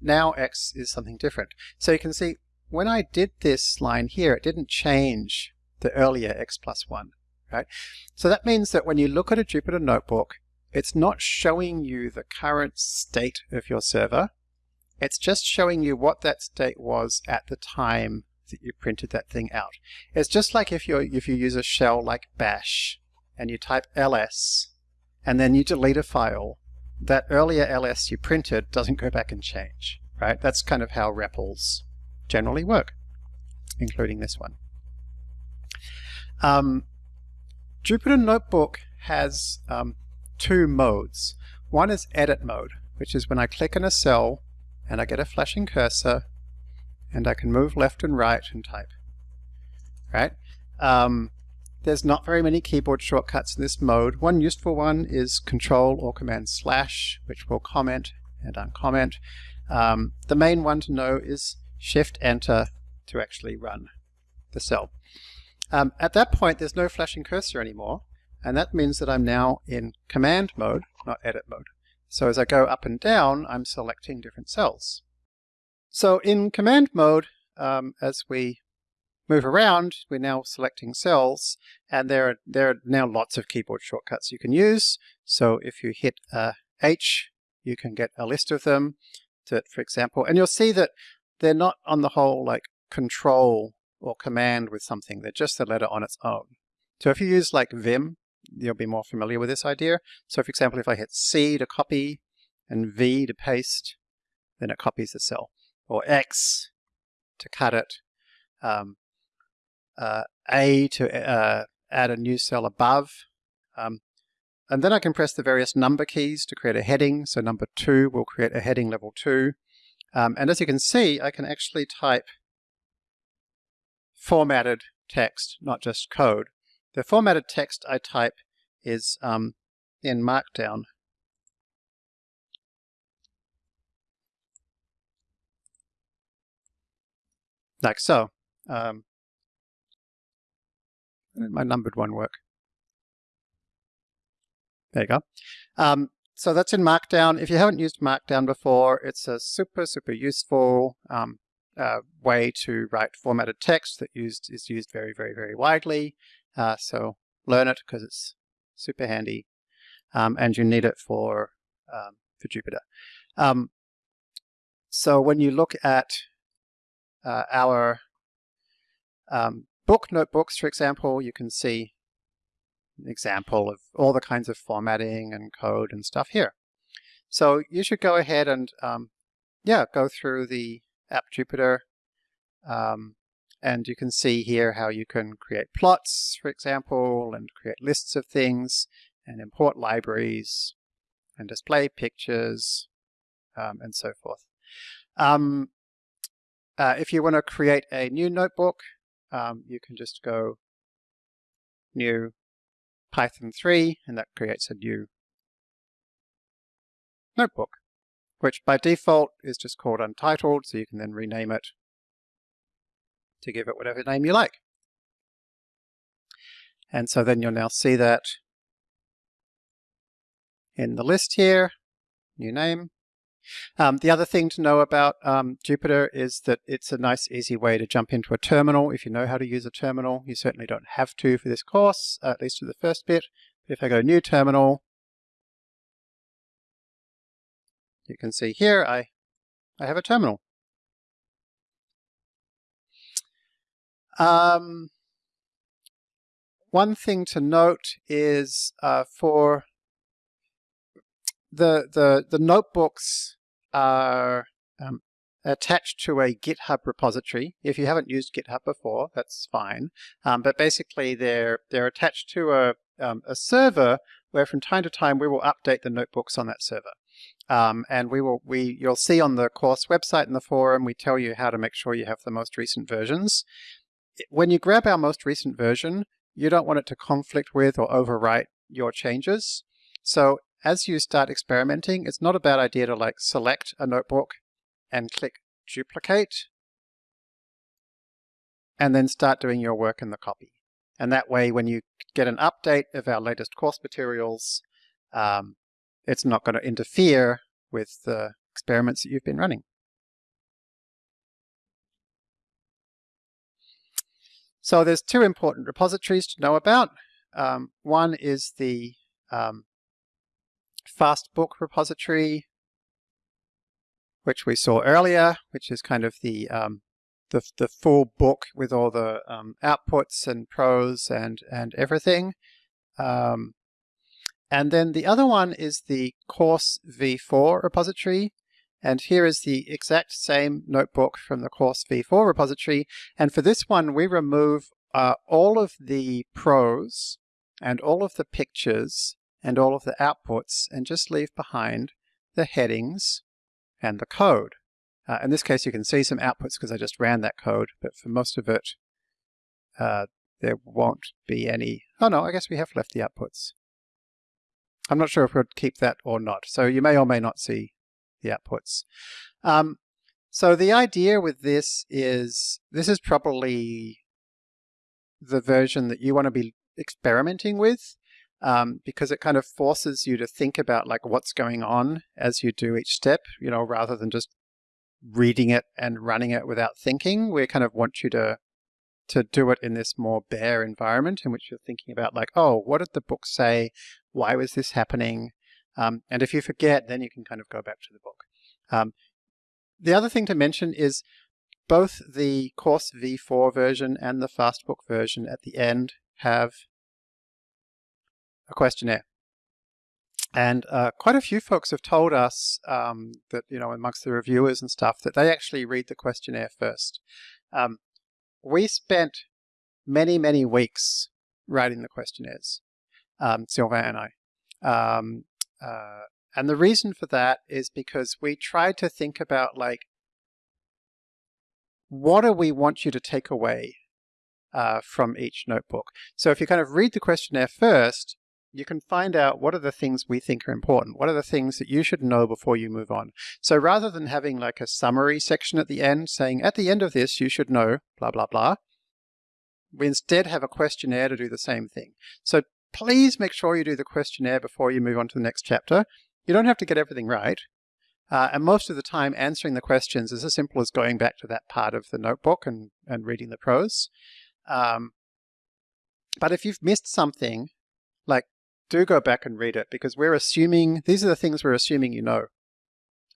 [SPEAKER 1] now x is something different. So you can see when I did this line here, it didn't change the earlier x plus 1. Right? So that means that when you look at a Jupyter Notebook, it's not showing you the current state of your server. It's just showing you what that state was at the time that you printed that thing out. It's just like if you if you use a shell like bash and you type ls and then you delete a file, that earlier ls you printed doesn't go back and change, right? That's kind of how REPLs generally work, including this one. Um, Jupyter Notebook has um, two modes. One is edit mode, which is when I click on a cell and I get a flashing cursor and I can move left and right and type. Right? Um, there's not very many keyboard shortcuts in this mode. One useful one is Control or Command Slash, which will comment and uncomment. Um, the main one to know is Shift Enter to actually run the cell. Um, at that point, there's no flashing cursor anymore, and that means that I'm now in command mode, not edit mode. So as I go up and down, I'm selecting different cells. So in command mode, um, as we move around, we're now selecting cells, and there are, there are now lots of keyboard shortcuts you can use. So if you hit uh, H, you can get a list of them, for example, and you'll see that they're not on the whole like control or command with something, they're just a letter on its own. So if you use like Vim, you'll be more familiar with this idea. So for example, if I hit C to copy and V to paste, then it copies the cell. Or X to cut it, um, uh, A to uh, add a new cell above. Um, and then I can press the various number keys to create a heading. So number two will create a heading level two. Um, and as you can see, I can actually type formatted text, not just code. The formatted text I type is um, in Markdown. Like so. Um, my numbered one work? There you go. Um, so that's in Markdown. If you haven't used Markdown before, it's a super, super useful um, uh, way to write formatted text that used is used very, very, very widely. Uh, so learn it because it's super handy, um, and you need it for um, for Jupyter. Um, so when you look at uh, our um, book notebooks, for example, you can see an example of all the kinds of formatting and code and stuff here. So you should go ahead and um, yeah, go through the app Jupyter um, and you can see here how you can create plots, for example, and create lists of things, and import libraries, and display pictures, um, and so forth. Um, uh, if you want to create a new notebook, um, you can just go new Python 3, and that creates a new notebook, which by default is just called untitled, so you can then rename it to give it whatever name you like. And so then you'll now see that in the list here, new name. Um, the other thing to know about um, Jupyter is that it's a nice easy way to jump into a terminal if you know how to use a terminal. You certainly don't have to for this course, at least for the first bit. But if I go new terminal, you can see here I, I have a terminal. Um, one thing to note is uh, for the, the, the notebooks are um, attached to a GitHub repository. If you haven't used GitHub before, that's fine. Um, but basically, they're they're attached to a um, a server where from time to time we will update the notebooks on that server. Um, and we will we you'll see on the course website in the forum we tell you how to make sure you have the most recent versions when you grab our most recent version, you don't want it to conflict with or overwrite your changes. So as you start experimenting, it's not a bad idea to like select a notebook and click duplicate and then start doing your work in the copy. And that way, when you get an update of our latest course materials, um, it's not going to interfere with the experiments that you've been running. So there's two important repositories to know about. Um, one is the um, Fastbook repository, which we saw earlier, which is kind of the um, the, the full book with all the um, outputs and prose and and everything. Um, and then the other one is the Course v4 repository, and here is the exact same notebook from the course v4 repository. And for this one, we remove uh, all of the prose and all of the pictures and all of the outputs and just leave behind the headings and the code. Uh, in this case, you can see some outputs because I just ran that code, but for most of it, uh, there won't be any. Oh no, I guess we have left the outputs. I'm not sure if we'll keep that or not. So you may or may not see the outputs. Um, so the idea with this is, this is probably the version that you want to be experimenting with um, because it kind of forces you to think about like what's going on as you do each step, you know, rather than just reading it and running it without thinking. We kind of want you to to do it in this more bare environment in which you're thinking about like, oh, what did the book say? Why was this happening? Um, and if you forget, then you can kind of go back to the book. Um, the other thing to mention is both the Course V4 version and the Fastbook version at the end have a questionnaire. And uh, quite a few folks have told us um, that, you know, amongst the reviewers and stuff, that they actually read the questionnaire first. Um, we spent many, many weeks writing the questionnaires, um, Sylvain and I. Um, uh, and the reason for that is because we tried to think about like, what do we want you to take away uh, from each notebook? So if you kind of read the questionnaire first, you can find out what are the things we think are important. What are the things that you should know before you move on? So rather than having like a summary section at the end saying, at the end of this, you should know blah, blah, blah, we instead have a questionnaire to do the same thing. So please make sure you do the questionnaire before you move on to the next chapter. You don't have to get everything right. Uh, and most of the time answering the questions is as simple as going back to that part of the notebook and, and reading the prose. Um, but if you've missed something, like do go back and read it because we're assuming, these are the things we're assuming you know.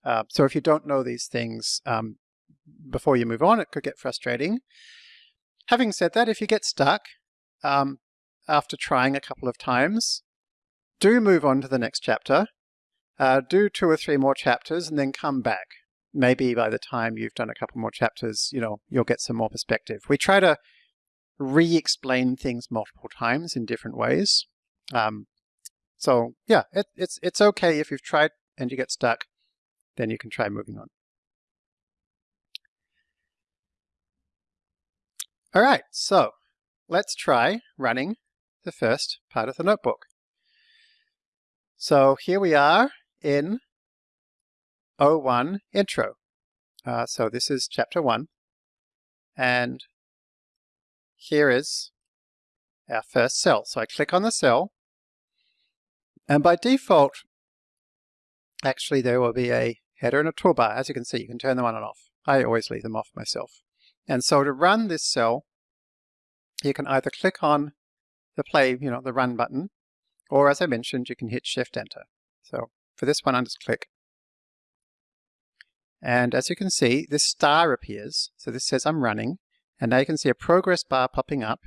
[SPEAKER 1] Uh, so if you don't know these things um, before you move on, it could get frustrating. Having said that, if you get stuck um, after trying a couple of times, do move on to the next chapter. Uh, do two or three more chapters and then come back. Maybe by the time you've done a couple more chapters, you know, you'll get some more perspective. We try to re-explain things multiple times in different ways. Um, so yeah, it, it's, it's okay if you've tried and you get stuck, then you can try moving on. All right, so let's try running the first part of the notebook. So here we are in O1 intro. Uh, so this is chapter 1. And here is our first cell. So I click on the cell and by default, actually there will be a header and a toolbar. As you can see, you can turn them on and off. I always leave them off myself. And so to run this cell, you can either click on the play, you know, the run button, or as I mentioned, you can hit shift enter. So for this one, I just click. And as you can see, this star appears. So this says I'm running. And now you can see a progress bar popping up.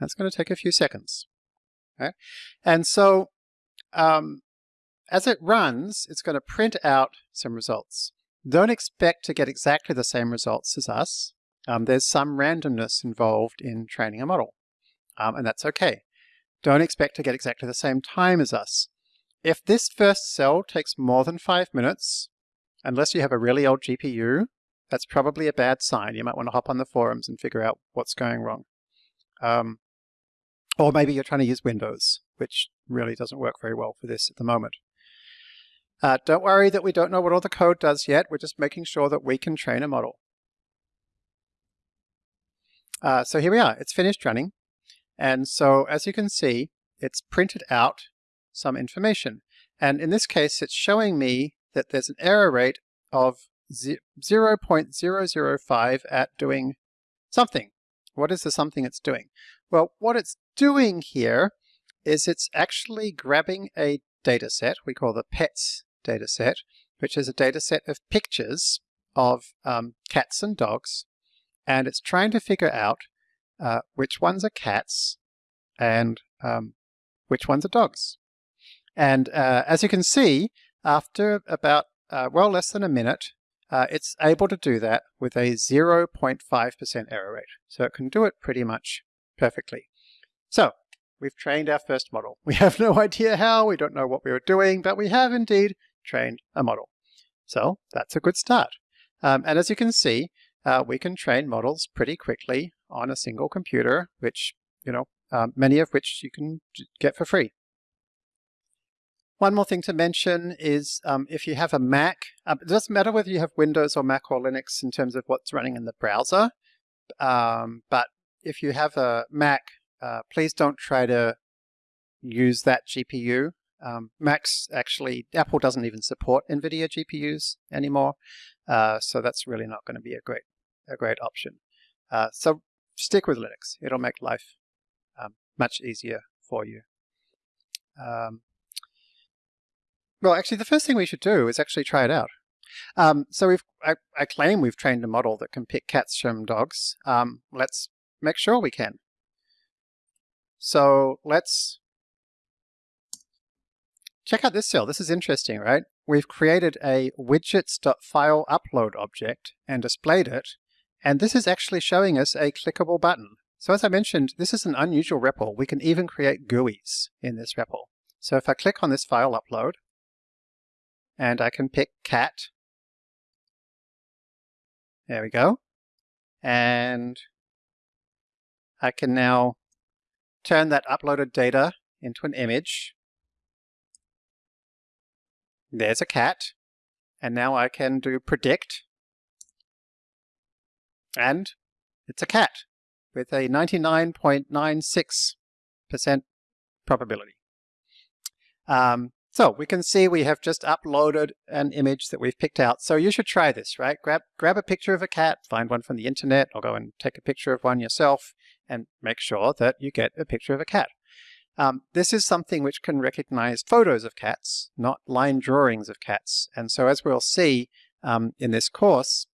[SPEAKER 1] That's going to take a few seconds. Okay? And so um, as it runs, it's going to print out some results. Don't expect to get exactly the same results as us. Um, there's some randomness involved in training a model, um, and that's okay. Don't expect to get exactly the same time as us. If this first cell takes more than five minutes, unless you have a really old GPU, that's probably a bad sign. You might want to hop on the forums and figure out what's going wrong. Um, or maybe you're trying to use Windows, which really doesn't work very well for this at the moment. Uh, don't worry that we don't know what all the code does yet. We're just making sure that we can train a model. Uh, so here we are. It's finished running. And so as you can see, it's printed out some information. And in this case, it's showing me that there's an error rate of 0.005 at doing something. What is the something it's doing? Well, what it's doing here is it's actually grabbing a data set we call the PETS data set, which is a data set of pictures of um, cats and dogs, and it's trying to figure out uh, which ones are cats and um, which ones are dogs. And uh, as you can see, after about, uh, well, less than a minute, uh, it's able to do that with a 0.5% error rate. So it can do it pretty much perfectly. So we've trained our first model. We have no idea how, we don't know what we were doing, but we have indeed trained a model. So that's a good start. Um, and as you can see, uh, we can train models pretty quickly on a single computer, which, you know, um, many of which you can get for free. One more thing to mention is um, if you have a Mac, um, it doesn't matter whether you have Windows or Mac or Linux in terms of what's running in the browser, um, but if you have a Mac, uh, please don't try to use that GPU. Um, Macs actually, Apple doesn't even support NVIDIA GPUs anymore, uh, so that's really not going to be a great, a great option. Uh, so stick with Linux. It'll make life um, much easier for you. Um, well, actually, the first thing we should do is actually try it out. Um, so we've, I, I, claim we've trained a model that can pick cats from dogs. Um, let's make sure we can. So let's check out this cell. This is interesting, right? We've created a widgets.file upload object and displayed it. And this is actually showing us a clickable button. So as I mentioned, this is an unusual REPL. We can even create GUIs in this REPL. So if I click on this file upload, and I can pick cat. There we go. And I can now turn that uploaded data into an image. There's a cat. And now I can do predict. And it's a cat with a 99.96% probability. Um, so we can see we have just uploaded an image that we've picked out. So you should try this, right? Grab, grab a picture of a cat, find one from the internet, or go and take a picture of one yourself, and make sure that you get a picture of a cat. Um, this is something which can recognize photos of cats, not line drawings of cats. And so as we'll see um, in this course,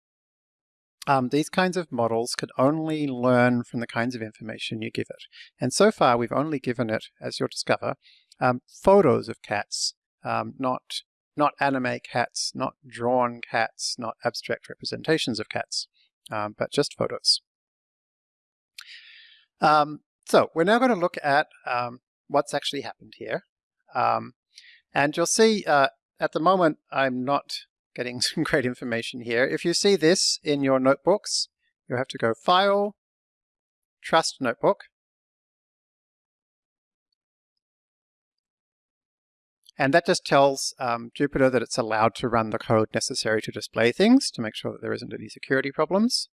[SPEAKER 1] um, these kinds of models could only learn from the kinds of information you give it. And so far, we've only given it, as you'll discover, um, photos of cats, um, not not anime cats, not drawn cats, not abstract representations of cats, um, but just photos. Um, so we're now going to look at um, what's actually happened here. Um, and you'll see uh, at the moment I'm not getting some great information here. If you see this in your notebooks, you have to go File, Trust Notebook, And that just tells um, Jupyter that it's allowed to run the code necessary to display things to make sure that there isn't any security problems.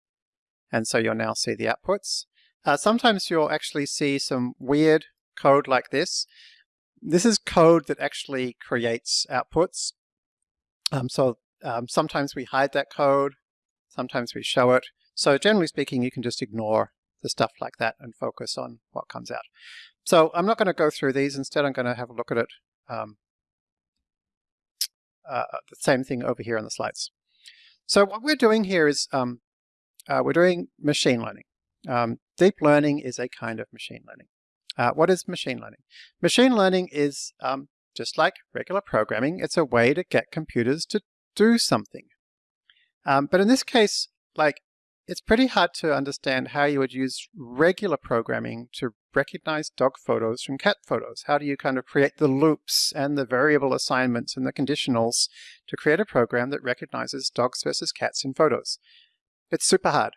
[SPEAKER 1] And so you'll now see the outputs. Uh, sometimes you'll actually see some weird code like this. This is code that actually creates outputs. Um, so um, sometimes we hide that code, sometimes we show it. So generally speaking, you can just ignore the stuff like that and focus on what comes out. So I'm not going to go through these. Instead, I'm going to have a look at it um, uh, the same thing over here on the slides. So what we're doing here is um, uh, we're doing machine learning. Um, deep learning is a kind of machine learning. Uh, what is machine learning? Machine learning is um, just like regular programming. It's a way to get computers to do something. Um, but in this case, like it's pretty hard to understand how you would use regular programming to recognize dog photos from cat photos. How do you kind of create the loops and the variable assignments and the conditionals to create a program that recognizes dogs versus cats in photos? It's super hard.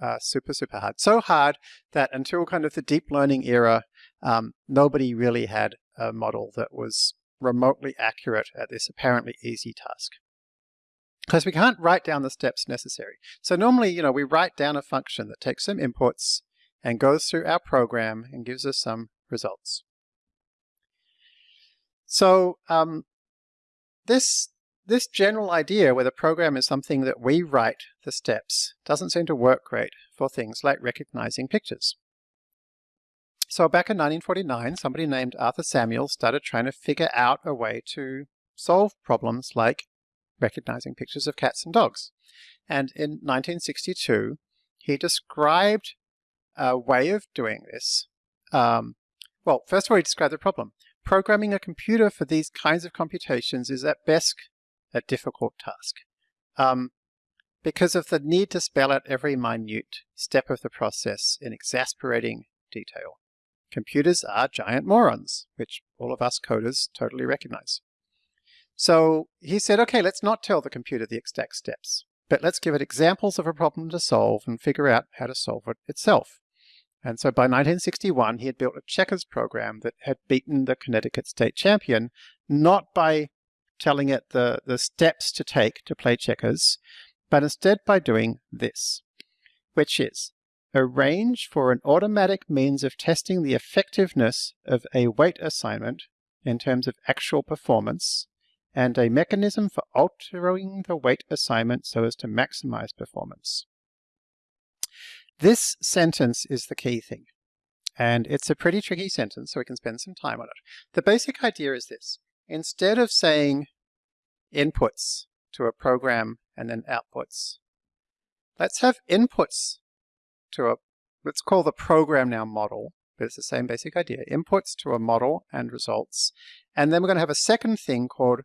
[SPEAKER 1] Uh, super, super hard. So hard that until kind of the deep learning era, um, nobody really had a model that was remotely accurate at this apparently easy task because we can't write down the steps necessary. So normally, you know, we write down a function that takes some inputs and goes through our program and gives us some results. So um, this, this general idea where the program is something that we write the steps doesn't seem to work great for things like recognizing pictures. So back in 1949, somebody named Arthur Samuel started trying to figure out a way to solve problems like recognizing pictures of cats and dogs. And in 1962, he described a way of doing this. Um, well, first of all, he described the problem. Programming a computer for these kinds of computations is at best a difficult task um, because of the need to spell out every minute step of the process in exasperating detail. Computers are giant morons, which all of us coders totally recognize. So he said, okay, let's not tell the computer the exact steps. but let's give it examples of a problem to solve and figure out how to solve it itself. And so by 1961, he had built a checkers program that had beaten the Connecticut state champion, not by telling it the, the steps to take to play checkers, but instead by doing this, which is arrange for an automatic means of testing the effectiveness of a weight assignment in terms of actual performance and a mechanism for altering the weight assignment so as to maximize performance. This sentence is the key thing. And it's a pretty tricky sentence, so we can spend some time on it. The basic idea is this. Instead of saying inputs to a program and then outputs, let's have inputs to a, let's call the program now model, but it's the same basic idea. Inputs to a model and results. And then we're going to have a second thing called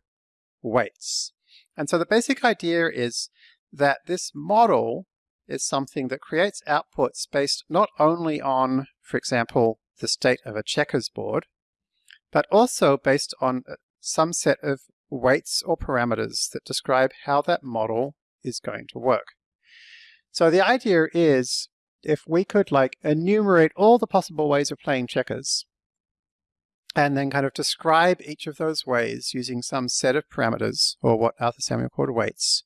[SPEAKER 1] weights. And so the basic idea is that this model is something that creates outputs based not only on, for example, the state of a checkers board, but also based on some set of weights or parameters that describe how that model is going to work. So the idea is if we could like enumerate all the possible ways of playing checkers and then kind of describe each of those ways using some set of parameters or what Arthur Samuel called weights,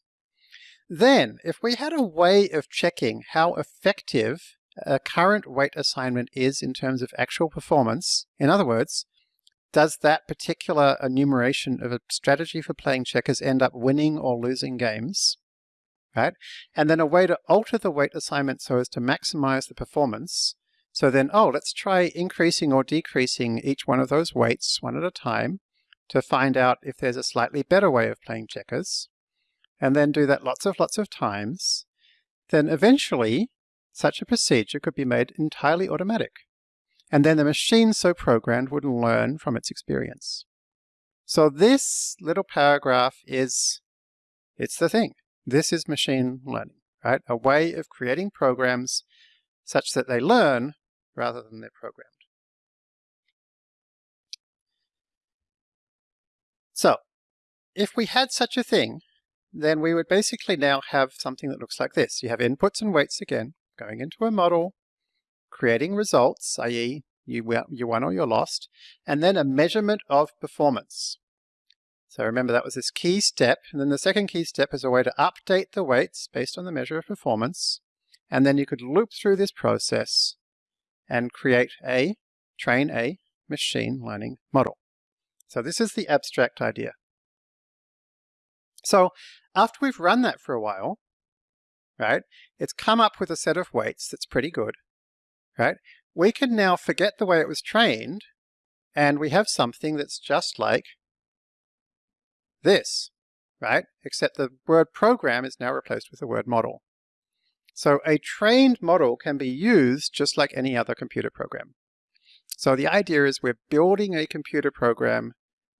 [SPEAKER 1] then, if we had a way of checking how effective a current weight assignment is in terms of actual performance, in other words, does that particular enumeration of a strategy for playing checkers end up winning or losing games? Right? And then a way to alter the weight assignment so as to maximize the performance. So then, oh, let's try increasing or decreasing each one of those weights one at a time to find out if there's a slightly better way of playing checkers and then do that lots of lots of times, then eventually such a procedure could be made entirely automatic. And then the machine so programmed would learn from its experience. So this little paragraph is, it's the thing. This is machine learning, right? A way of creating programs such that they learn rather than they're programmed. So, if we had such a thing, then we would basically now have something that looks like this. You have inputs and weights again, going into a model, creating results, i.e. You, you won or you lost, and then a measurement of performance. So remember that was this key step, and then the second key step is a way to update the weights based on the measure of performance, and then you could loop through this process and create a, train a machine learning model. So this is the abstract idea. So after we've run that for a while, right, it's come up with a set of weights that's pretty good, right? We can now forget the way it was trained, and we have something that's just like this, right? Except the word program is now replaced with the word model. So a trained model can be used just like any other computer program. So the idea is we're building a computer program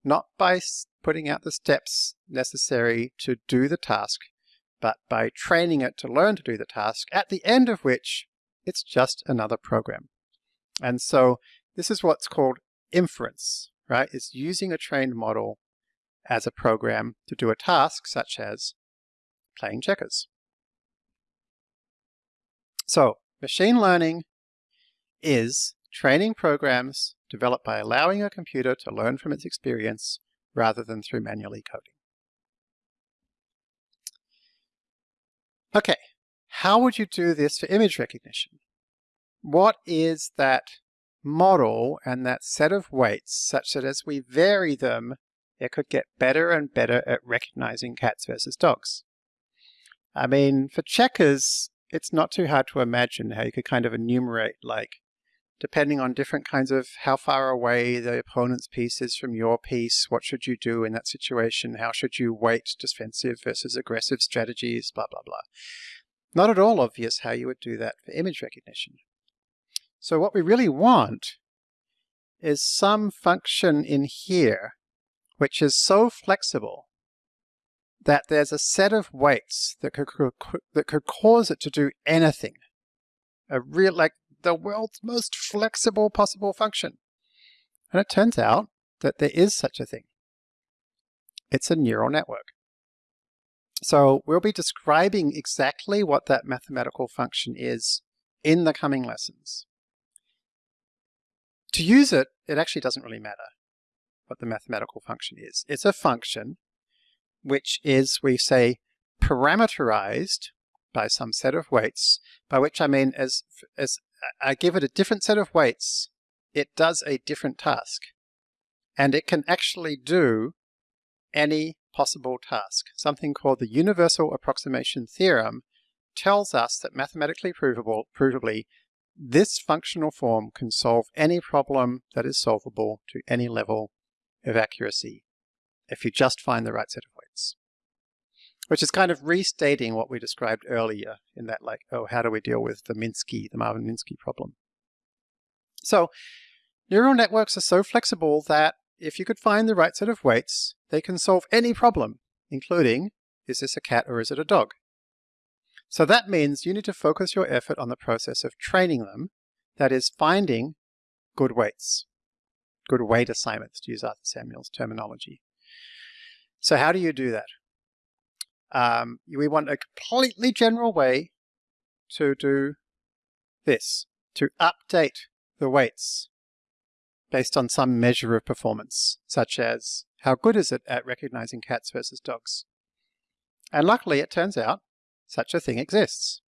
[SPEAKER 1] not by putting out the steps necessary to do the task, but by training it to learn to do the task, at the end of which it's just another program. And so this is what's called inference, right? It's using a trained model as a program to do a task such as playing checkers. So machine learning is training programs developed by allowing a computer to learn from its experience rather than through manually coding. Okay, how would you do this for image recognition? What is that model and that set of weights such that as we vary them, it could get better and better at recognizing cats versus dogs? I mean, for checkers, it's not too hard to imagine how you could kind of enumerate like depending on different kinds of how far away the opponent's piece is from your piece, what should you do in that situation, how should you weight defensive versus aggressive strategies, blah, blah, blah. Not at all obvious how you would do that for image recognition. So what we really want is some function in here which is so flexible that there's a set of weights that could, that could cause it to do anything. A real, like the world's most flexible possible function. And it turns out that there is such a thing. It's a neural network. So we'll be describing exactly what that mathematical function is in the coming lessons. To use it, it actually doesn't really matter what the mathematical function is. It's a function which is, we say, parameterized by some set of weights, by which I mean as, as I give it a different set of weights, it does a different task. And it can actually do any possible task. Something called the universal approximation theorem tells us that mathematically provable, provably this functional form can solve any problem that is solvable to any level of accuracy if you just find the right set of weights. Which is kind of restating what we described earlier in that like, oh, how do we deal with the Minsky, the Marvin-Minsky problem? So neural networks are so flexible that if you could find the right set of weights, they can solve any problem, including, is this a cat or is it a dog? So that means you need to focus your effort on the process of training them, that is finding good weights, good weight assignments, to use Arthur Samuel's terminology. So how do you do that? Um, we want a completely general way to do this, to update the weights based on some measure of performance, such as how good is it at recognizing cats versus dogs? And luckily, it turns out such a thing exists.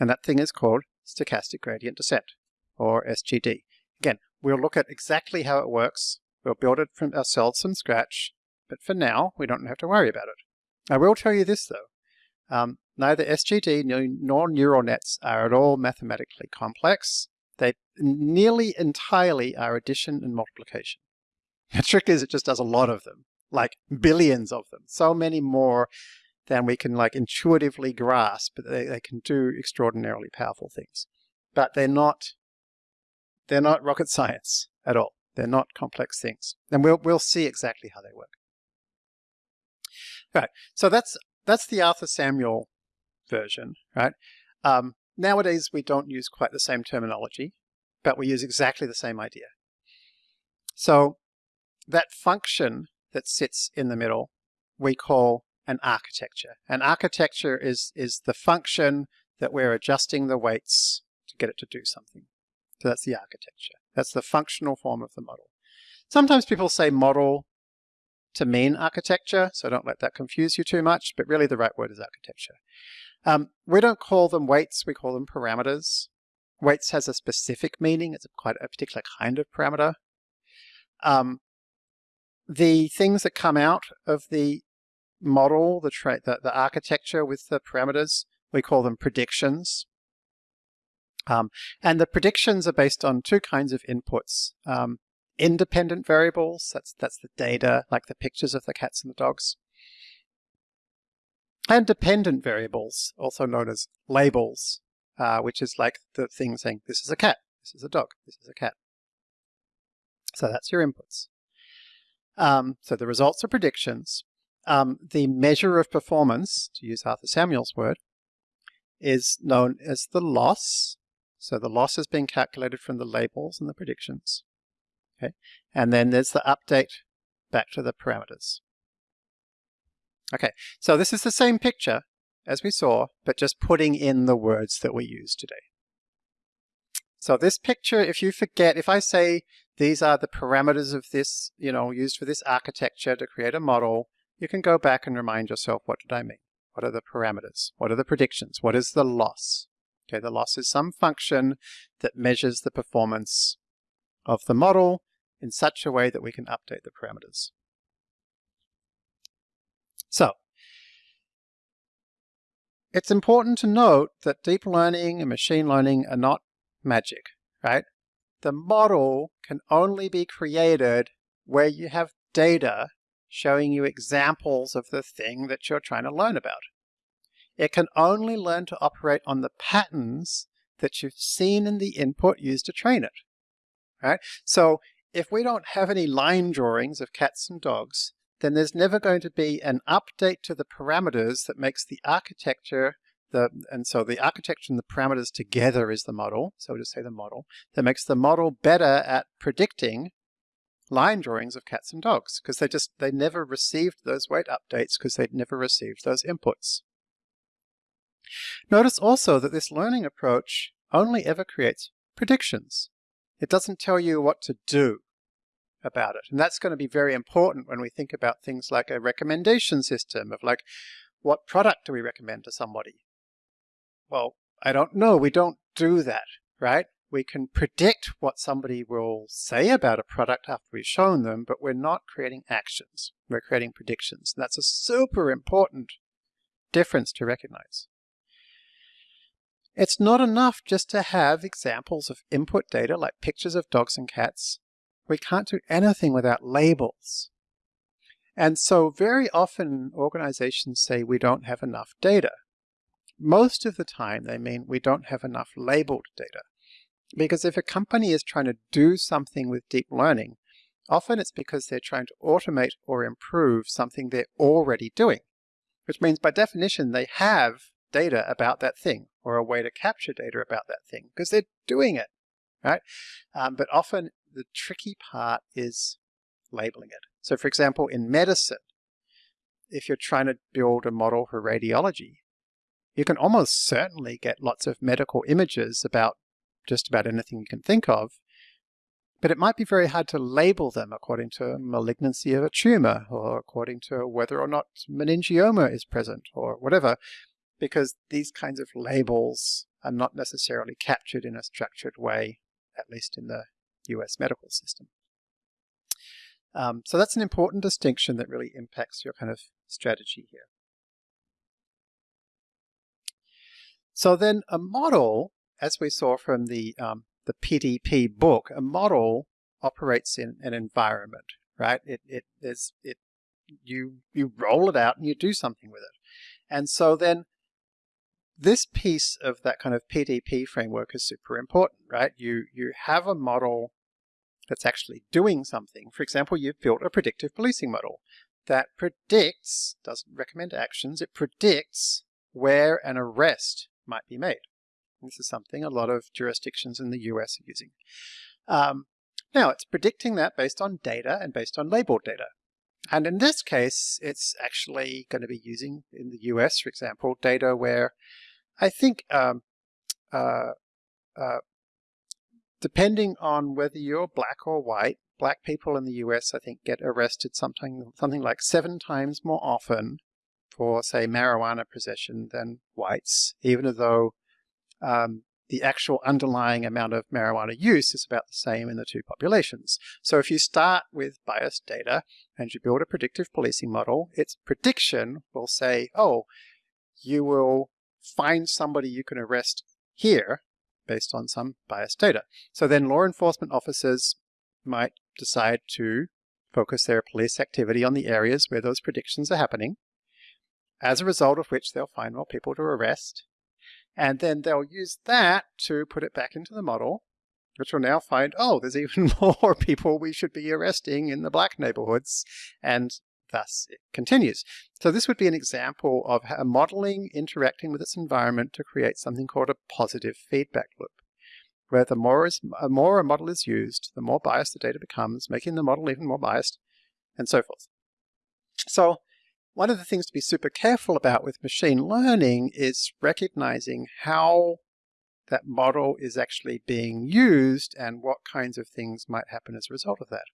[SPEAKER 1] And that thing is called stochastic gradient descent, or SGD. Again, we'll look at exactly how it works. We'll build it from ourselves from scratch, but for now, we don't have to worry about it. I will tell you this though. Um, neither SGD nor neural nets are at all mathematically complex. Nearly entirely are addition and multiplication. The trick is it just does a lot of them, like billions of them, so many more than we can like intuitively grasp, but they, they can do extraordinarily powerful things. But they're not, they're not rocket science at all. They're not complex things. And we'll, we'll see exactly how they work. Right, so that's, that's the Arthur Samuel version, right? Um, nowadays we don't use quite the same terminology, but we use exactly the same idea. So that function that sits in the middle we call an architecture. An architecture is, is the function that we're adjusting the weights to get it to do something. So that's the architecture. That's the functional form of the model. Sometimes people say model to mean architecture, so don't let that confuse you too much, but really the right word is architecture. Um, we don't call them weights, we call them parameters. Weights has a specific meaning, it's quite a particular kind of parameter. Um, the things that come out of the model, the, the, the, architecture with the parameters, we call them predictions. Um, and the predictions are based on two kinds of inputs. Um, independent variables, that's, that's the data, like the pictures of the cats and the dogs. And dependent variables, also known as labels, uh, which is like the thing saying, this is a cat, this is a dog, this is a cat. So that's your inputs. Um, so the results are predictions. Um, the measure of performance, to use Arthur Samuel's word, is known as the loss. So the loss is being calculated from the labels and the predictions. Okay, And then there's the update back to the parameters. Okay, so this is the same picture as we saw, but just putting in the words that we use today. So this picture, if you forget, if I say these are the parameters of this, you know, used for this architecture to create a model, you can go back and remind yourself, what did I mean? What are the parameters? What are the predictions? What is the loss? Okay, the loss is some function that measures the performance of the model in such a way that we can update the parameters. So, it's important to note that deep learning and machine learning are not magic, right? The model can only be created where you have data showing you examples of the thing that you're trying to learn about. It can only learn to operate on the patterns that you've seen in the input used to train it. Right? So if we don't have any line drawings of cats and dogs, then there's never going to be an update to the parameters that makes the architecture the, and so the architecture and the parameters together is the model. So we'll just say the model that makes the model better at predicting line drawings of cats and dogs because they just they never received those weight updates because they'd never received those inputs. Notice also that this learning approach only ever creates predictions. It doesn't tell you what to do about it. And that's going to be very important when we think about things like a recommendation system of like, what product do we recommend to somebody? Well, I don't know. We don't do that, right? We can predict what somebody will say about a product after we've shown them, but we're not creating actions. We're creating predictions. And that's a super important difference to recognize. It's not enough just to have examples of input data like pictures of dogs and cats. We can't do anything without labels. And so very often organizations say we don't have enough data. Most of the time they mean we don't have enough labeled data. Because if a company is trying to do something with deep learning, often it's because they're trying to automate or improve something they're already doing. Which means by definition they have data about that thing or a way to capture data about that thing because they're doing it, right? Um, but often the tricky part is labeling it. So for example, in medicine, if you're trying to build a model for radiology, you can almost certainly get lots of medical images about just about anything you can think of, but it might be very hard to label them according to malignancy of a tumor or according to whether or not meningioma is present or whatever because these kinds of labels are not necessarily captured in a structured way, at least in the US medical system. Um, so that's an important distinction that really impacts your kind of strategy here. So then a model, as we saw from the, um, the PDP book, a model operates in an environment, right? It, it, is, it, you, you roll it out and you do something with it. And so then this piece of that kind of PDP framework is super important, right? You, you have a model that's actually doing something. For example, you've built a predictive policing model that predicts, doesn't recommend actions, it predicts where an arrest might be made. This is something a lot of jurisdictions in the US are using. Um, now, it's predicting that based on data and based on labeled data. And in this case, it's actually going to be using, in the US, for example, data where I think um, uh, uh, depending on whether you're black or white, black people in the US, I think, get arrested something, something like seven times more often for, say, marijuana possession than whites, even though um, the actual underlying amount of marijuana use is about the same in the two populations. So if you start with biased data and you build a predictive policing model, its prediction will say, oh, you will find somebody you can arrest here based on some biased data. So then law enforcement officers might decide to focus their police activity on the areas where those predictions are happening, as a result of which they'll find more people to arrest. And then they'll use that to put it back into the model, which will now find, oh, there's even more people we should be arresting in the black neighborhoods. And thus it continues. So this would be an example of a modeling interacting with its environment to create something called a positive feedback loop, where the more, is, uh, more a model is used, the more biased the data becomes, making the model even more biased, and so forth. So one of the things to be super careful about with machine learning is recognizing how that model is actually being used and what kinds of things might happen as a result of that.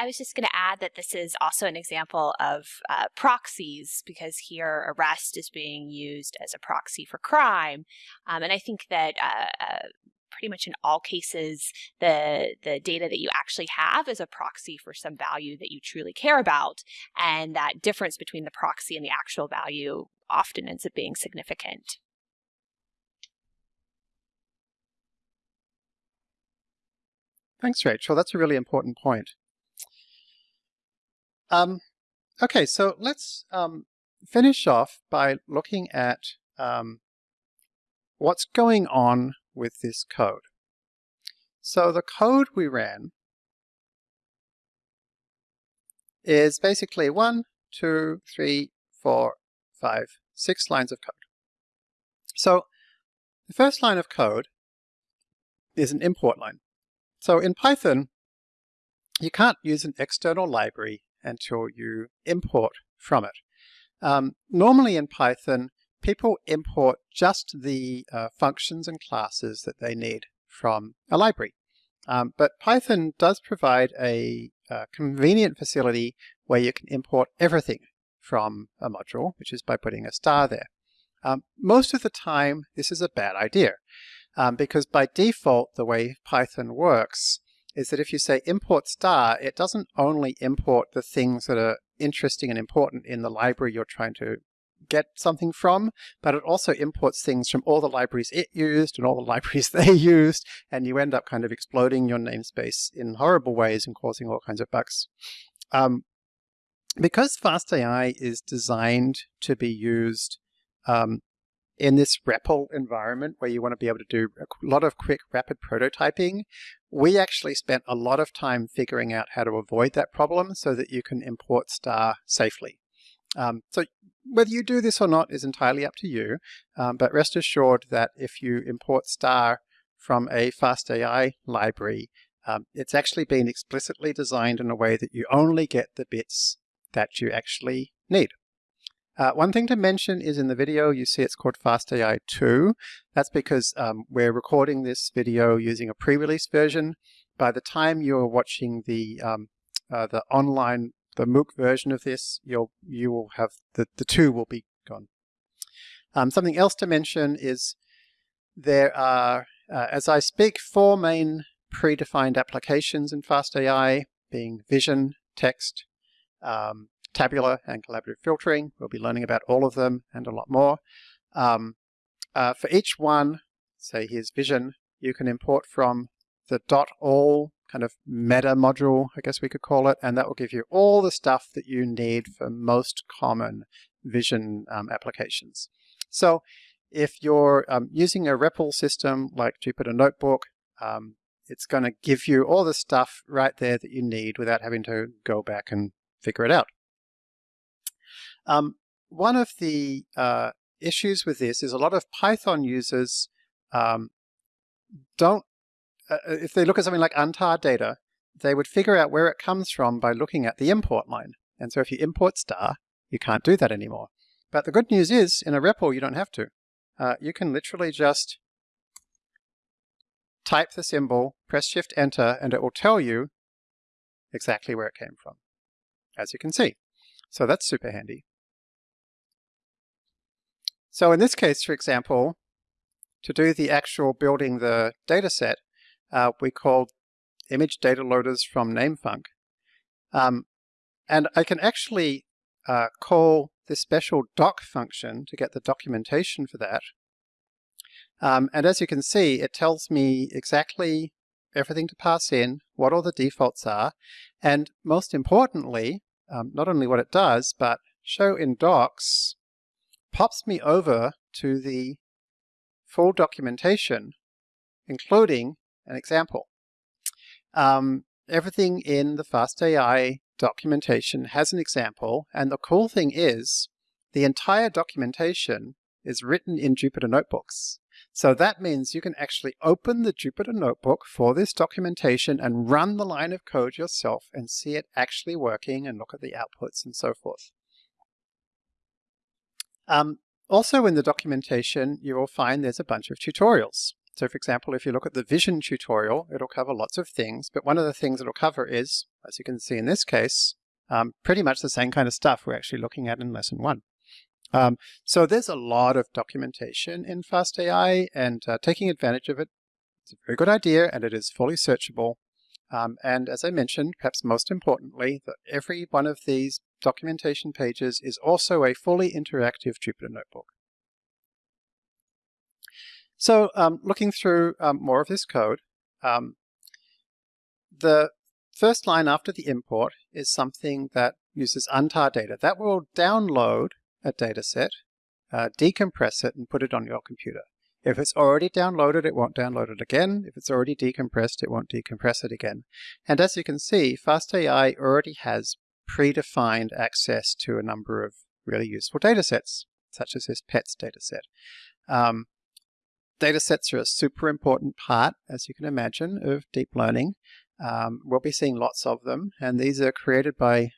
[SPEAKER 2] I was just going to add that this is also an example of uh, proxies because here arrest is being used as a proxy for crime. Um, and I think that uh, uh, pretty much in all cases, the, the data that you actually have is a proxy for some value that you truly care about. And that difference between the proxy and the actual value often ends up being significant.
[SPEAKER 1] Thanks, Rachel. That's a really important point. Um, okay, so let's um, finish off by looking at um, what's going on with this code. So the code we ran is basically one, two, three, four, five, six lines of code. So the first line of code is an import line. So in Python, you can't use an external library until you import from it. Um, normally in Python, people import just the uh, functions and classes that they need from a library. Um, but Python does provide a, a convenient facility where you can import everything from a module, which is by putting a star there. Um, most of the time, this is a bad idea um, because by default, the way Python works is that if you say import star, it doesn't only import the things that are interesting and important in the library you're trying to get something from, but it also imports things from all the libraries it used and all the libraries they used, and you end up kind of exploding your namespace in horrible ways and causing all kinds of bugs. Um, because FastAI is designed to be used um, in this REPL environment where you want to be able to do a lot of quick, rapid prototyping, we actually spent a lot of time figuring out how to avoid that problem so that you can import star safely. Um, so whether you do this or not is entirely up to you, um, but rest assured that if you import star from a FastAI library, um, it's actually been explicitly designed in a way that you only get the bits that you actually need. Uh, one thing to mention is in the video, you see it's called FastAI 2. That's because um, we're recording this video using a pre-release version. By the time you're watching the um, uh, the online, the MOOC version of this, you'll you will have the the two will be gone. Um, something else to mention is there are, uh, as I speak, four main predefined applications in FastAI, being vision, text, um, tabular and collaborative filtering. We'll be learning about all of them and a lot more. Um, uh, for each one, say here's vision, you can import from the dot .all kind of meta module, I guess we could call it, and that will give you all the stuff that you need for most common vision um, applications. So if you're um, using a REPL system like Jupyter Notebook, um, it's going to give you all the stuff right there that you need without having to go back and figure it out. Um, one of the uh, issues with this is a lot of Python users um, don't, uh, uh, if they look at something like untar data, they would figure out where it comes from by looking at the import line. And so if you import star, you can't do that anymore. But the good news is, in a REPL, you don't have to. Uh, you can literally just type the symbol, press Shift Enter, and it will tell you exactly where it came from, as you can see. So that's super handy. So in this case, for example, to do the actual building the data set, uh, we called image data loaders from namefunc. Um, and I can actually uh, call this special doc function to get the documentation for that. Um, and as you can see, it tells me exactly everything to pass in, what all the defaults are, and most importantly, um, not only what it does, but show in docs pops me over to the full documentation, including an example. Um, everything in the FastAI documentation has an example, and the cool thing is the entire documentation is written in Jupyter Notebooks. So that means you can actually open the Jupyter Notebook for this documentation and run the line of code yourself and see it actually working and look at the outputs and so forth. Um, also in the documentation, you will find there's a bunch of tutorials. So for example, if you look at the vision tutorial, it'll cover lots of things, but one of the things it'll cover is, as you can see in this case, um, pretty much the same kind of stuff we're actually looking at in lesson one. Um, so there's a lot of documentation in FastAI and uh, taking advantage of it is a very good idea and it is fully searchable. Um, and as I mentioned, perhaps most importantly, that every one of these documentation pages is also a fully interactive Jupyter Notebook. So um, looking through um, more of this code, um, the first line after the import is something that uses untar data. That will download a dataset, uh, decompress it, and put it on your computer. If it's already downloaded, it won't download it again. If it's already decompressed, it won't decompress it again. And as you can see, FastAI already has predefined access to a number of really useful datasets, such as this PETS dataset. Um, are a super important part, as you can imagine, of deep learning. Um, we'll be seeing lots of them, and these are created by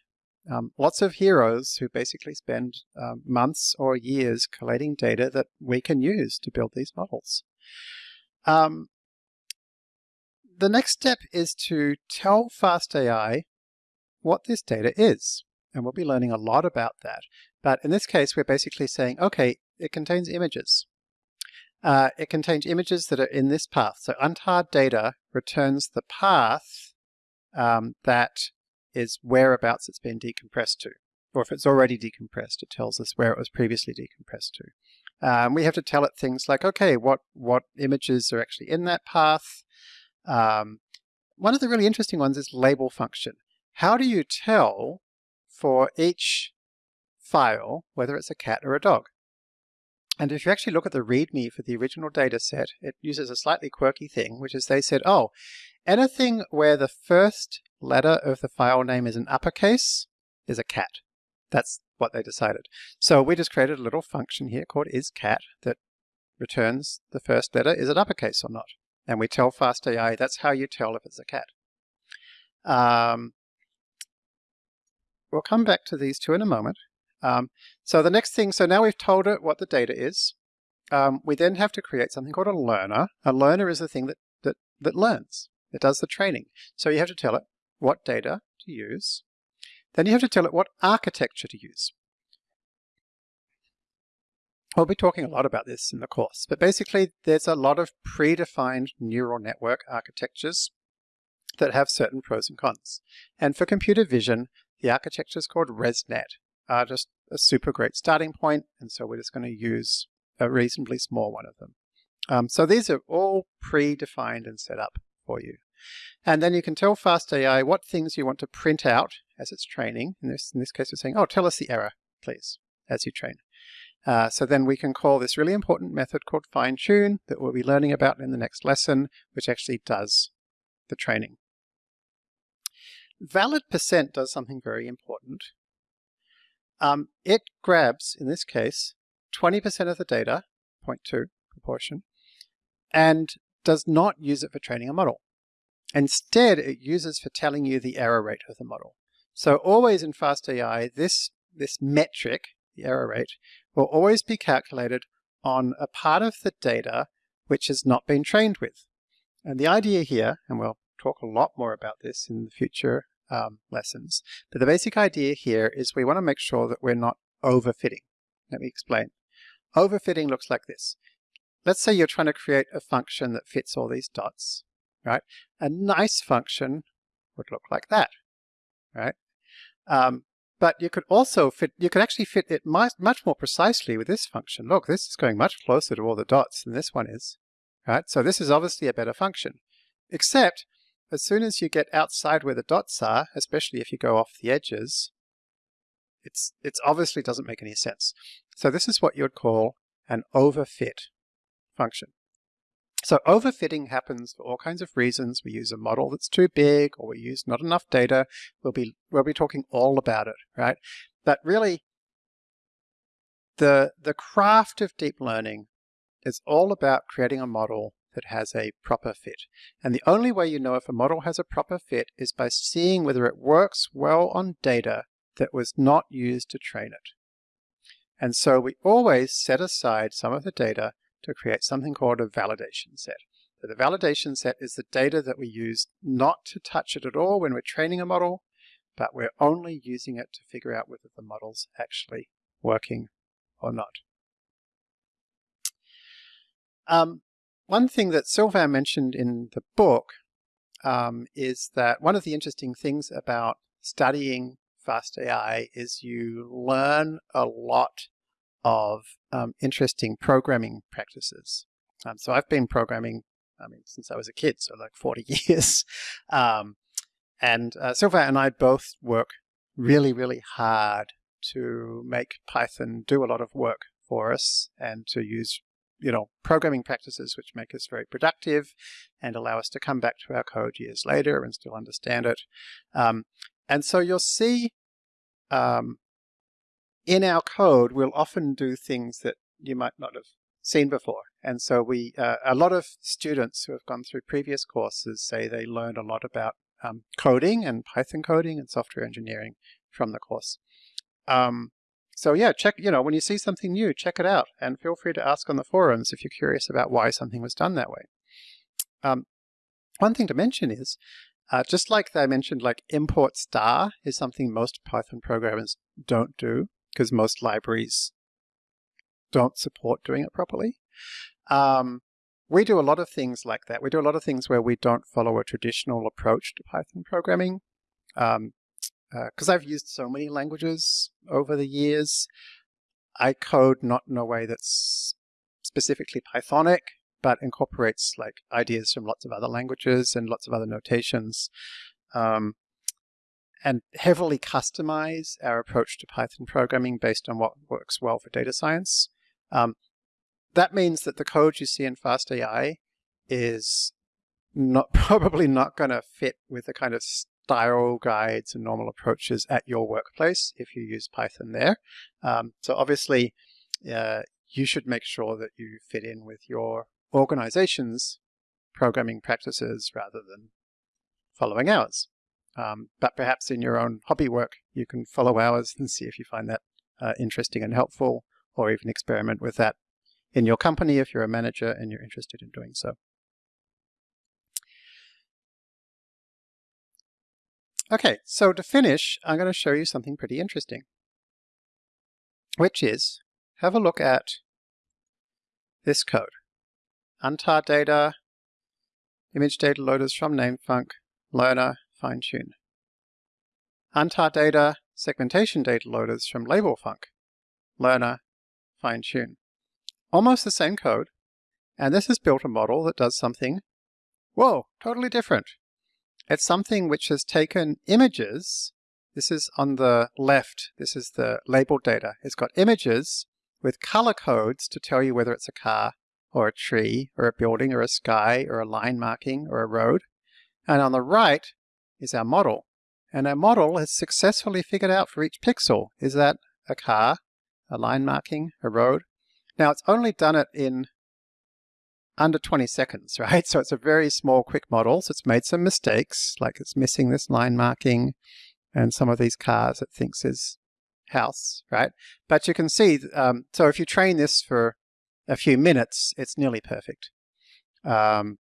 [SPEAKER 1] um, lots of heroes who basically spend uh, months or years collating data that we can use to build these models. Um, the next step is to tell FastAI what this data is, and we'll be learning a lot about that. But in this case, we're basically saying, okay, it contains images. Uh, it contains images that are in this path. So untarred data returns the path um, that is whereabouts it's been decompressed to. Or if it's already decompressed, it tells us where it was previously decompressed to. Um, we have to tell it things like, okay, what, what images are actually in that path? Um, one of the really interesting ones is label function. How do you tell for each file whether it's a cat or a dog? And if you actually look at the README for the original data set, it uses a slightly quirky thing, which is they said, oh, anything where the first letter of the file name is an uppercase is a cat. That's what they decided. So we just created a little function here called isCat that returns the first letter, is it uppercase or not? And we tell FastAI that's how you tell if it's a cat. Um, we'll come back to these two in a moment. Um, so the next thing, so now we've told it what the data is. Um, we then have to create something called a learner. A learner is the thing that, that, that learns. It does the training. So you have to tell it what data to use. Then you have to tell it what architecture to use. We'll be talking a lot about this in the course, but basically there's a lot of predefined neural network architectures that have certain pros and cons. And for computer vision, the architecture is called ResNet are just a super great starting point, and so we're just going to use a reasonably small one of them. Um, so these are all predefined and set up for you. And then you can tell FastAI what things you want to print out as it's training. In this, in this case, we're saying, oh, tell us the error, please, as you train. Uh, so then we can call this really important method called fine tune that we'll be learning about in the next lesson, which actually does the training. Valid percent does something very important. Um, it grabs, in this case, 20% of the data, 0.2 proportion, and does not use it for training a model. Instead, it uses for telling you the error rate of the model. So always in FastAI, this, this metric, the error rate, will always be calculated on a part of the data which has not been trained with. And the idea here, and we'll talk a lot more about this in the future um, lessons. But the basic idea here is we want to make sure that we're not overfitting. Let me explain. Overfitting looks like this. Let's say you're trying to create a function that fits all these dots, right? A nice function would look like that, right? Um, but you could also fit, you could actually fit it much, much more precisely with this function. Look, this is going much closer to all the dots than this one is, right? So this is obviously a better function, except as soon as you get outside where the dots are, especially if you go off the edges, it's it's obviously doesn't make any sense. So this is what you would call an overfit function. So overfitting happens for all kinds of reasons. We use a model that's too big or we use not enough data. We'll be, we'll be talking all about it, right? But really, the, the craft of deep learning is all about creating a model that has a proper fit. And the only way you know if a model has a proper fit is by seeing whether it works well on data that was not used to train it. And so we always set aside some of the data to create something called a validation set. So the validation set is the data that we use not to touch it at all when we're training a model, but we're only using it to figure out whether the model's actually working or not. Um, one thing that Sylvain mentioned in the book um, is that one of the interesting things about studying fast AI is you learn a lot of um, interesting programming practices. Um, so I've been programming, I mean, since I was a kid, so like 40 years. Um, and uh, and I both work really, really hard to make Python do a lot of work for us and to use you know, programming practices which make us very productive and allow us to come back to our code years later and still understand it. Um, and so you'll see um, in our code, we'll often do things that you might not have seen before. And so we, uh, a lot of students who have gone through previous courses say they learned a lot about um, coding and Python coding and software engineering from the course. Um, so yeah, check, you know, when you see something new, check it out and feel free to ask on the forums if you're curious about why something was done that way. Um, one thing to mention is, uh, just like I mentioned, like import star is something most Python programmers don't do because most libraries don't support doing it properly. Um, we do a lot of things like that. We do a lot of things where we don't follow a traditional approach to Python programming. Um, because uh, I've used so many languages over the years, I code not in a way that's specifically Pythonic, but incorporates like ideas from lots of other languages and lots of other notations. Um, and heavily customize our approach to Python programming based on what works well for data science. Um, that means that the code you see in FastAI is not probably not going to fit with the kind of style guides and normal approaches at your workplace if you use Python there. Um, so obviously, uh, you should make sure that you fit in with your organization's programming practices rather than following ours. Um, but perhaps in your own hobby work, you can follow ours and see if you find that uh, interesting and helpful, or even experiment with that in your company if you're a manager and you're interested in doing so. Okay, so to finish, I'm going to show you something pretty interesting, which is have a look at this code. Untar data, image data loaders from namefunc, learner, fine tune. Untar data, segmentation data loaders from LabelFunc, learner, fine tune. Almost the same code, and this has built a model that does something, whoa, totally different. It's something which has taken images, this is on the left, this is the labeled data. It's got images with color codes to tell you whether it's a car or a tree or a building or a sky or a line marking or a road. And on the right is our model. And our model has successfully figured out for each pixel, is that a car, a line marking, a road? Now it's only done it in under 20 seconds, right? So it's a very small, quick model. So it's made some mistakes, like it's missing this line marking and some of these cars it thinks is house, right? But you can see, um, so if you train this for a few minutes, it's nearly perfect. Um,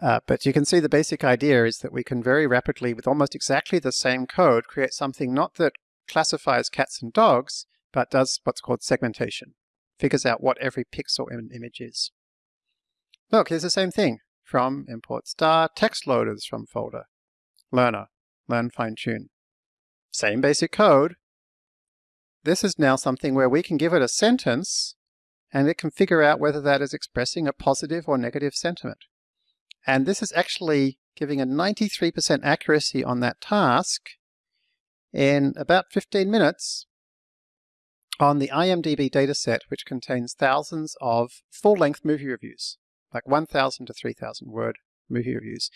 [SPEAKER 1] uh, but you can see the basic idea is that we can very rapidly, with almost exactly the same code, create something not that classifies cats and dogs, but does what's called segmentation. Figures out what every pixel in an image is. Look, here's the same thing. From import star, text loaders from folder. Learner, learn fine tune. Same basic code. This is now something where we can give it a sentence and it can figure out whether that is expressing a positive or negative sentiment. And this is actually giving a 93% accuracy on that task in about 15 minutes on the IMDb dataset, which contains thousands of full-length movie reviews, like 1,000 to 3,000 word movie reviews.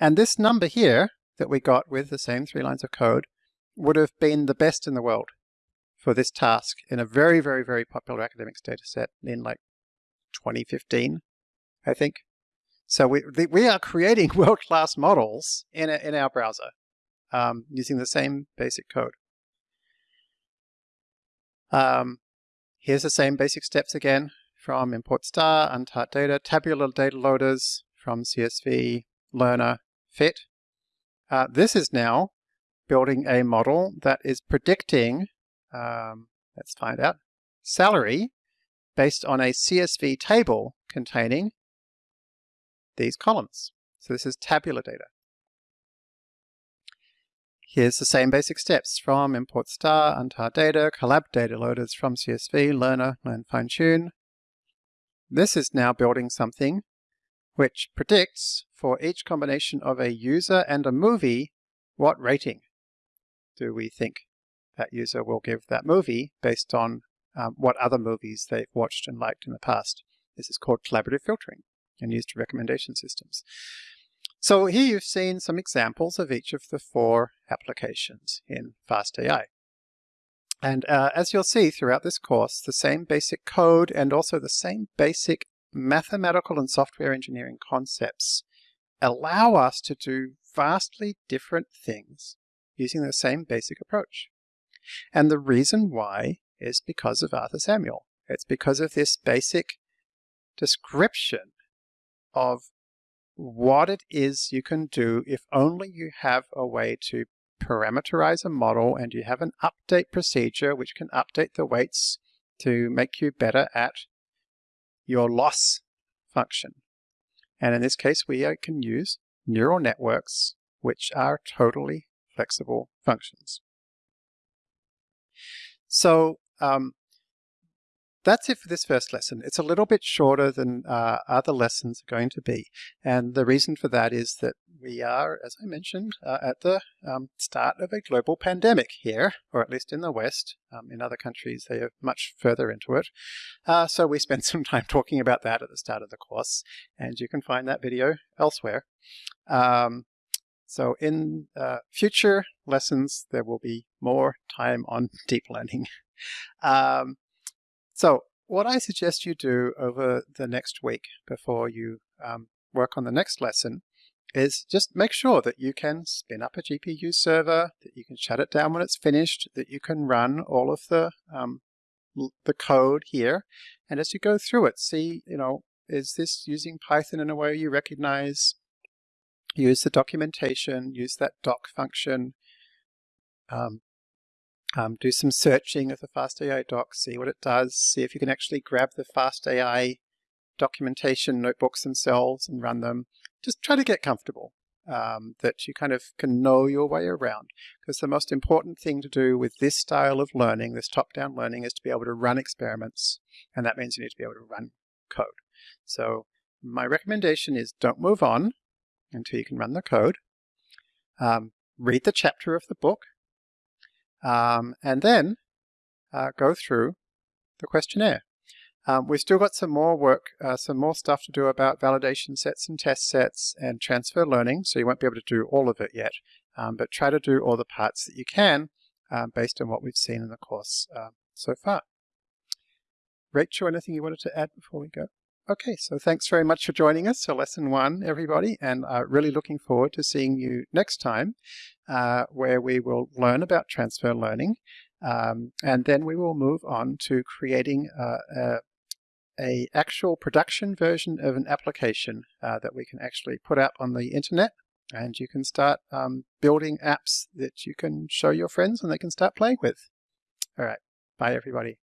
[SPEAKER 1] And this number here that we got with the same three lines of code would have been the best in the world for this task in a very, very, very popular academics dataset in like 2015, I think. So we, we are creating world-class models in, a, in our browser um, using the same basic code. Um, here's the same basic steps again from import star, untar data, tabular data loaders from CSV, learner, fit. Uh, this is now building a model that is predicting, um, let's find out, salary based on a CSV table containing these columns. So this is tabular data. Here's the same basic steps from import star, untar data, collab data loaders from CSV, learner, learn fine tune. This is now building something which predicts for each combination of a user and a movie what rating do we think that user will give that movie based on um, what other movies they've watched and liked in the past. This is called collaborative filtering and used recommendation systems. So here you've seen some examples of each of the four applications in FastAI. And uh, as you'll see throughout this course, the same basic code and also the same basic mathematical and software engineering concepts allow us to do vastly different things using the same basic approach. And the reason why is because of Arthur Samuel. It's because of this basic description of what it is you can do if only you have a way to parameterize a model and you have an update procedure which can update the weights to make you better at your loss function. And in this case, we can use neural networks which are totally flexible functions. So um, that's it for this first lesson. It's a little bit shorter than uh, other lessons are going to be. And the reason for that is that we are, as I mentioned, uh, at the um, start of a global pandemic here, or at least in the West. Um, in other countries, they are much further into it. Uh, so we spent some time talking about that at the start of the course, and you can find that video elsewhere. Um, so in uh, future lessons, there will be more time on deep learning. Um, so what I suggest you do over the next week before you um, work on the next lesson is just make sure that you can spin up a GPU server, that you can shut it down when it's finished, that you can run all of the um, the code here. And as you go through it, see, you know, is this using Python in a way you recognize? Use the documentation, use that doc function, um, um, do some searching of the FastAI doc, see what it does, see if you can actually grab the FastAI documentation notebooks themselves and run them. Just try to get comfortable um, that you kind of can know your way around. Because the most important thing to do with this style of learning, this top-down learning, is to be able to run experiments. And that means you need to be able to run code. So my recommendation is don't move on until you can run the code. Um, read the chapter of the book um, and then uh, go through the questionnaire. Um, we've still got some more work, uh, some more stuff to do about validation sets and test sets and transfer learning, so you won't be able to do all of it yet, um, but try to do all the parts that you can um, based on what we've seen in the course uh, so far. Rachel, anything you wanted to add before we go? Okay, so thanks very much for joining us for lesson one, everybody, and uh, really looking forward to seeing you next time, uh, where we will learn about transfer learning, um, and then we will move on to creating uh, a, a, actual production version of an application uh, that we can actually put out on the internet, and you can start um, building apps that you can show your friends and they can start playing with. All right, bye everybody.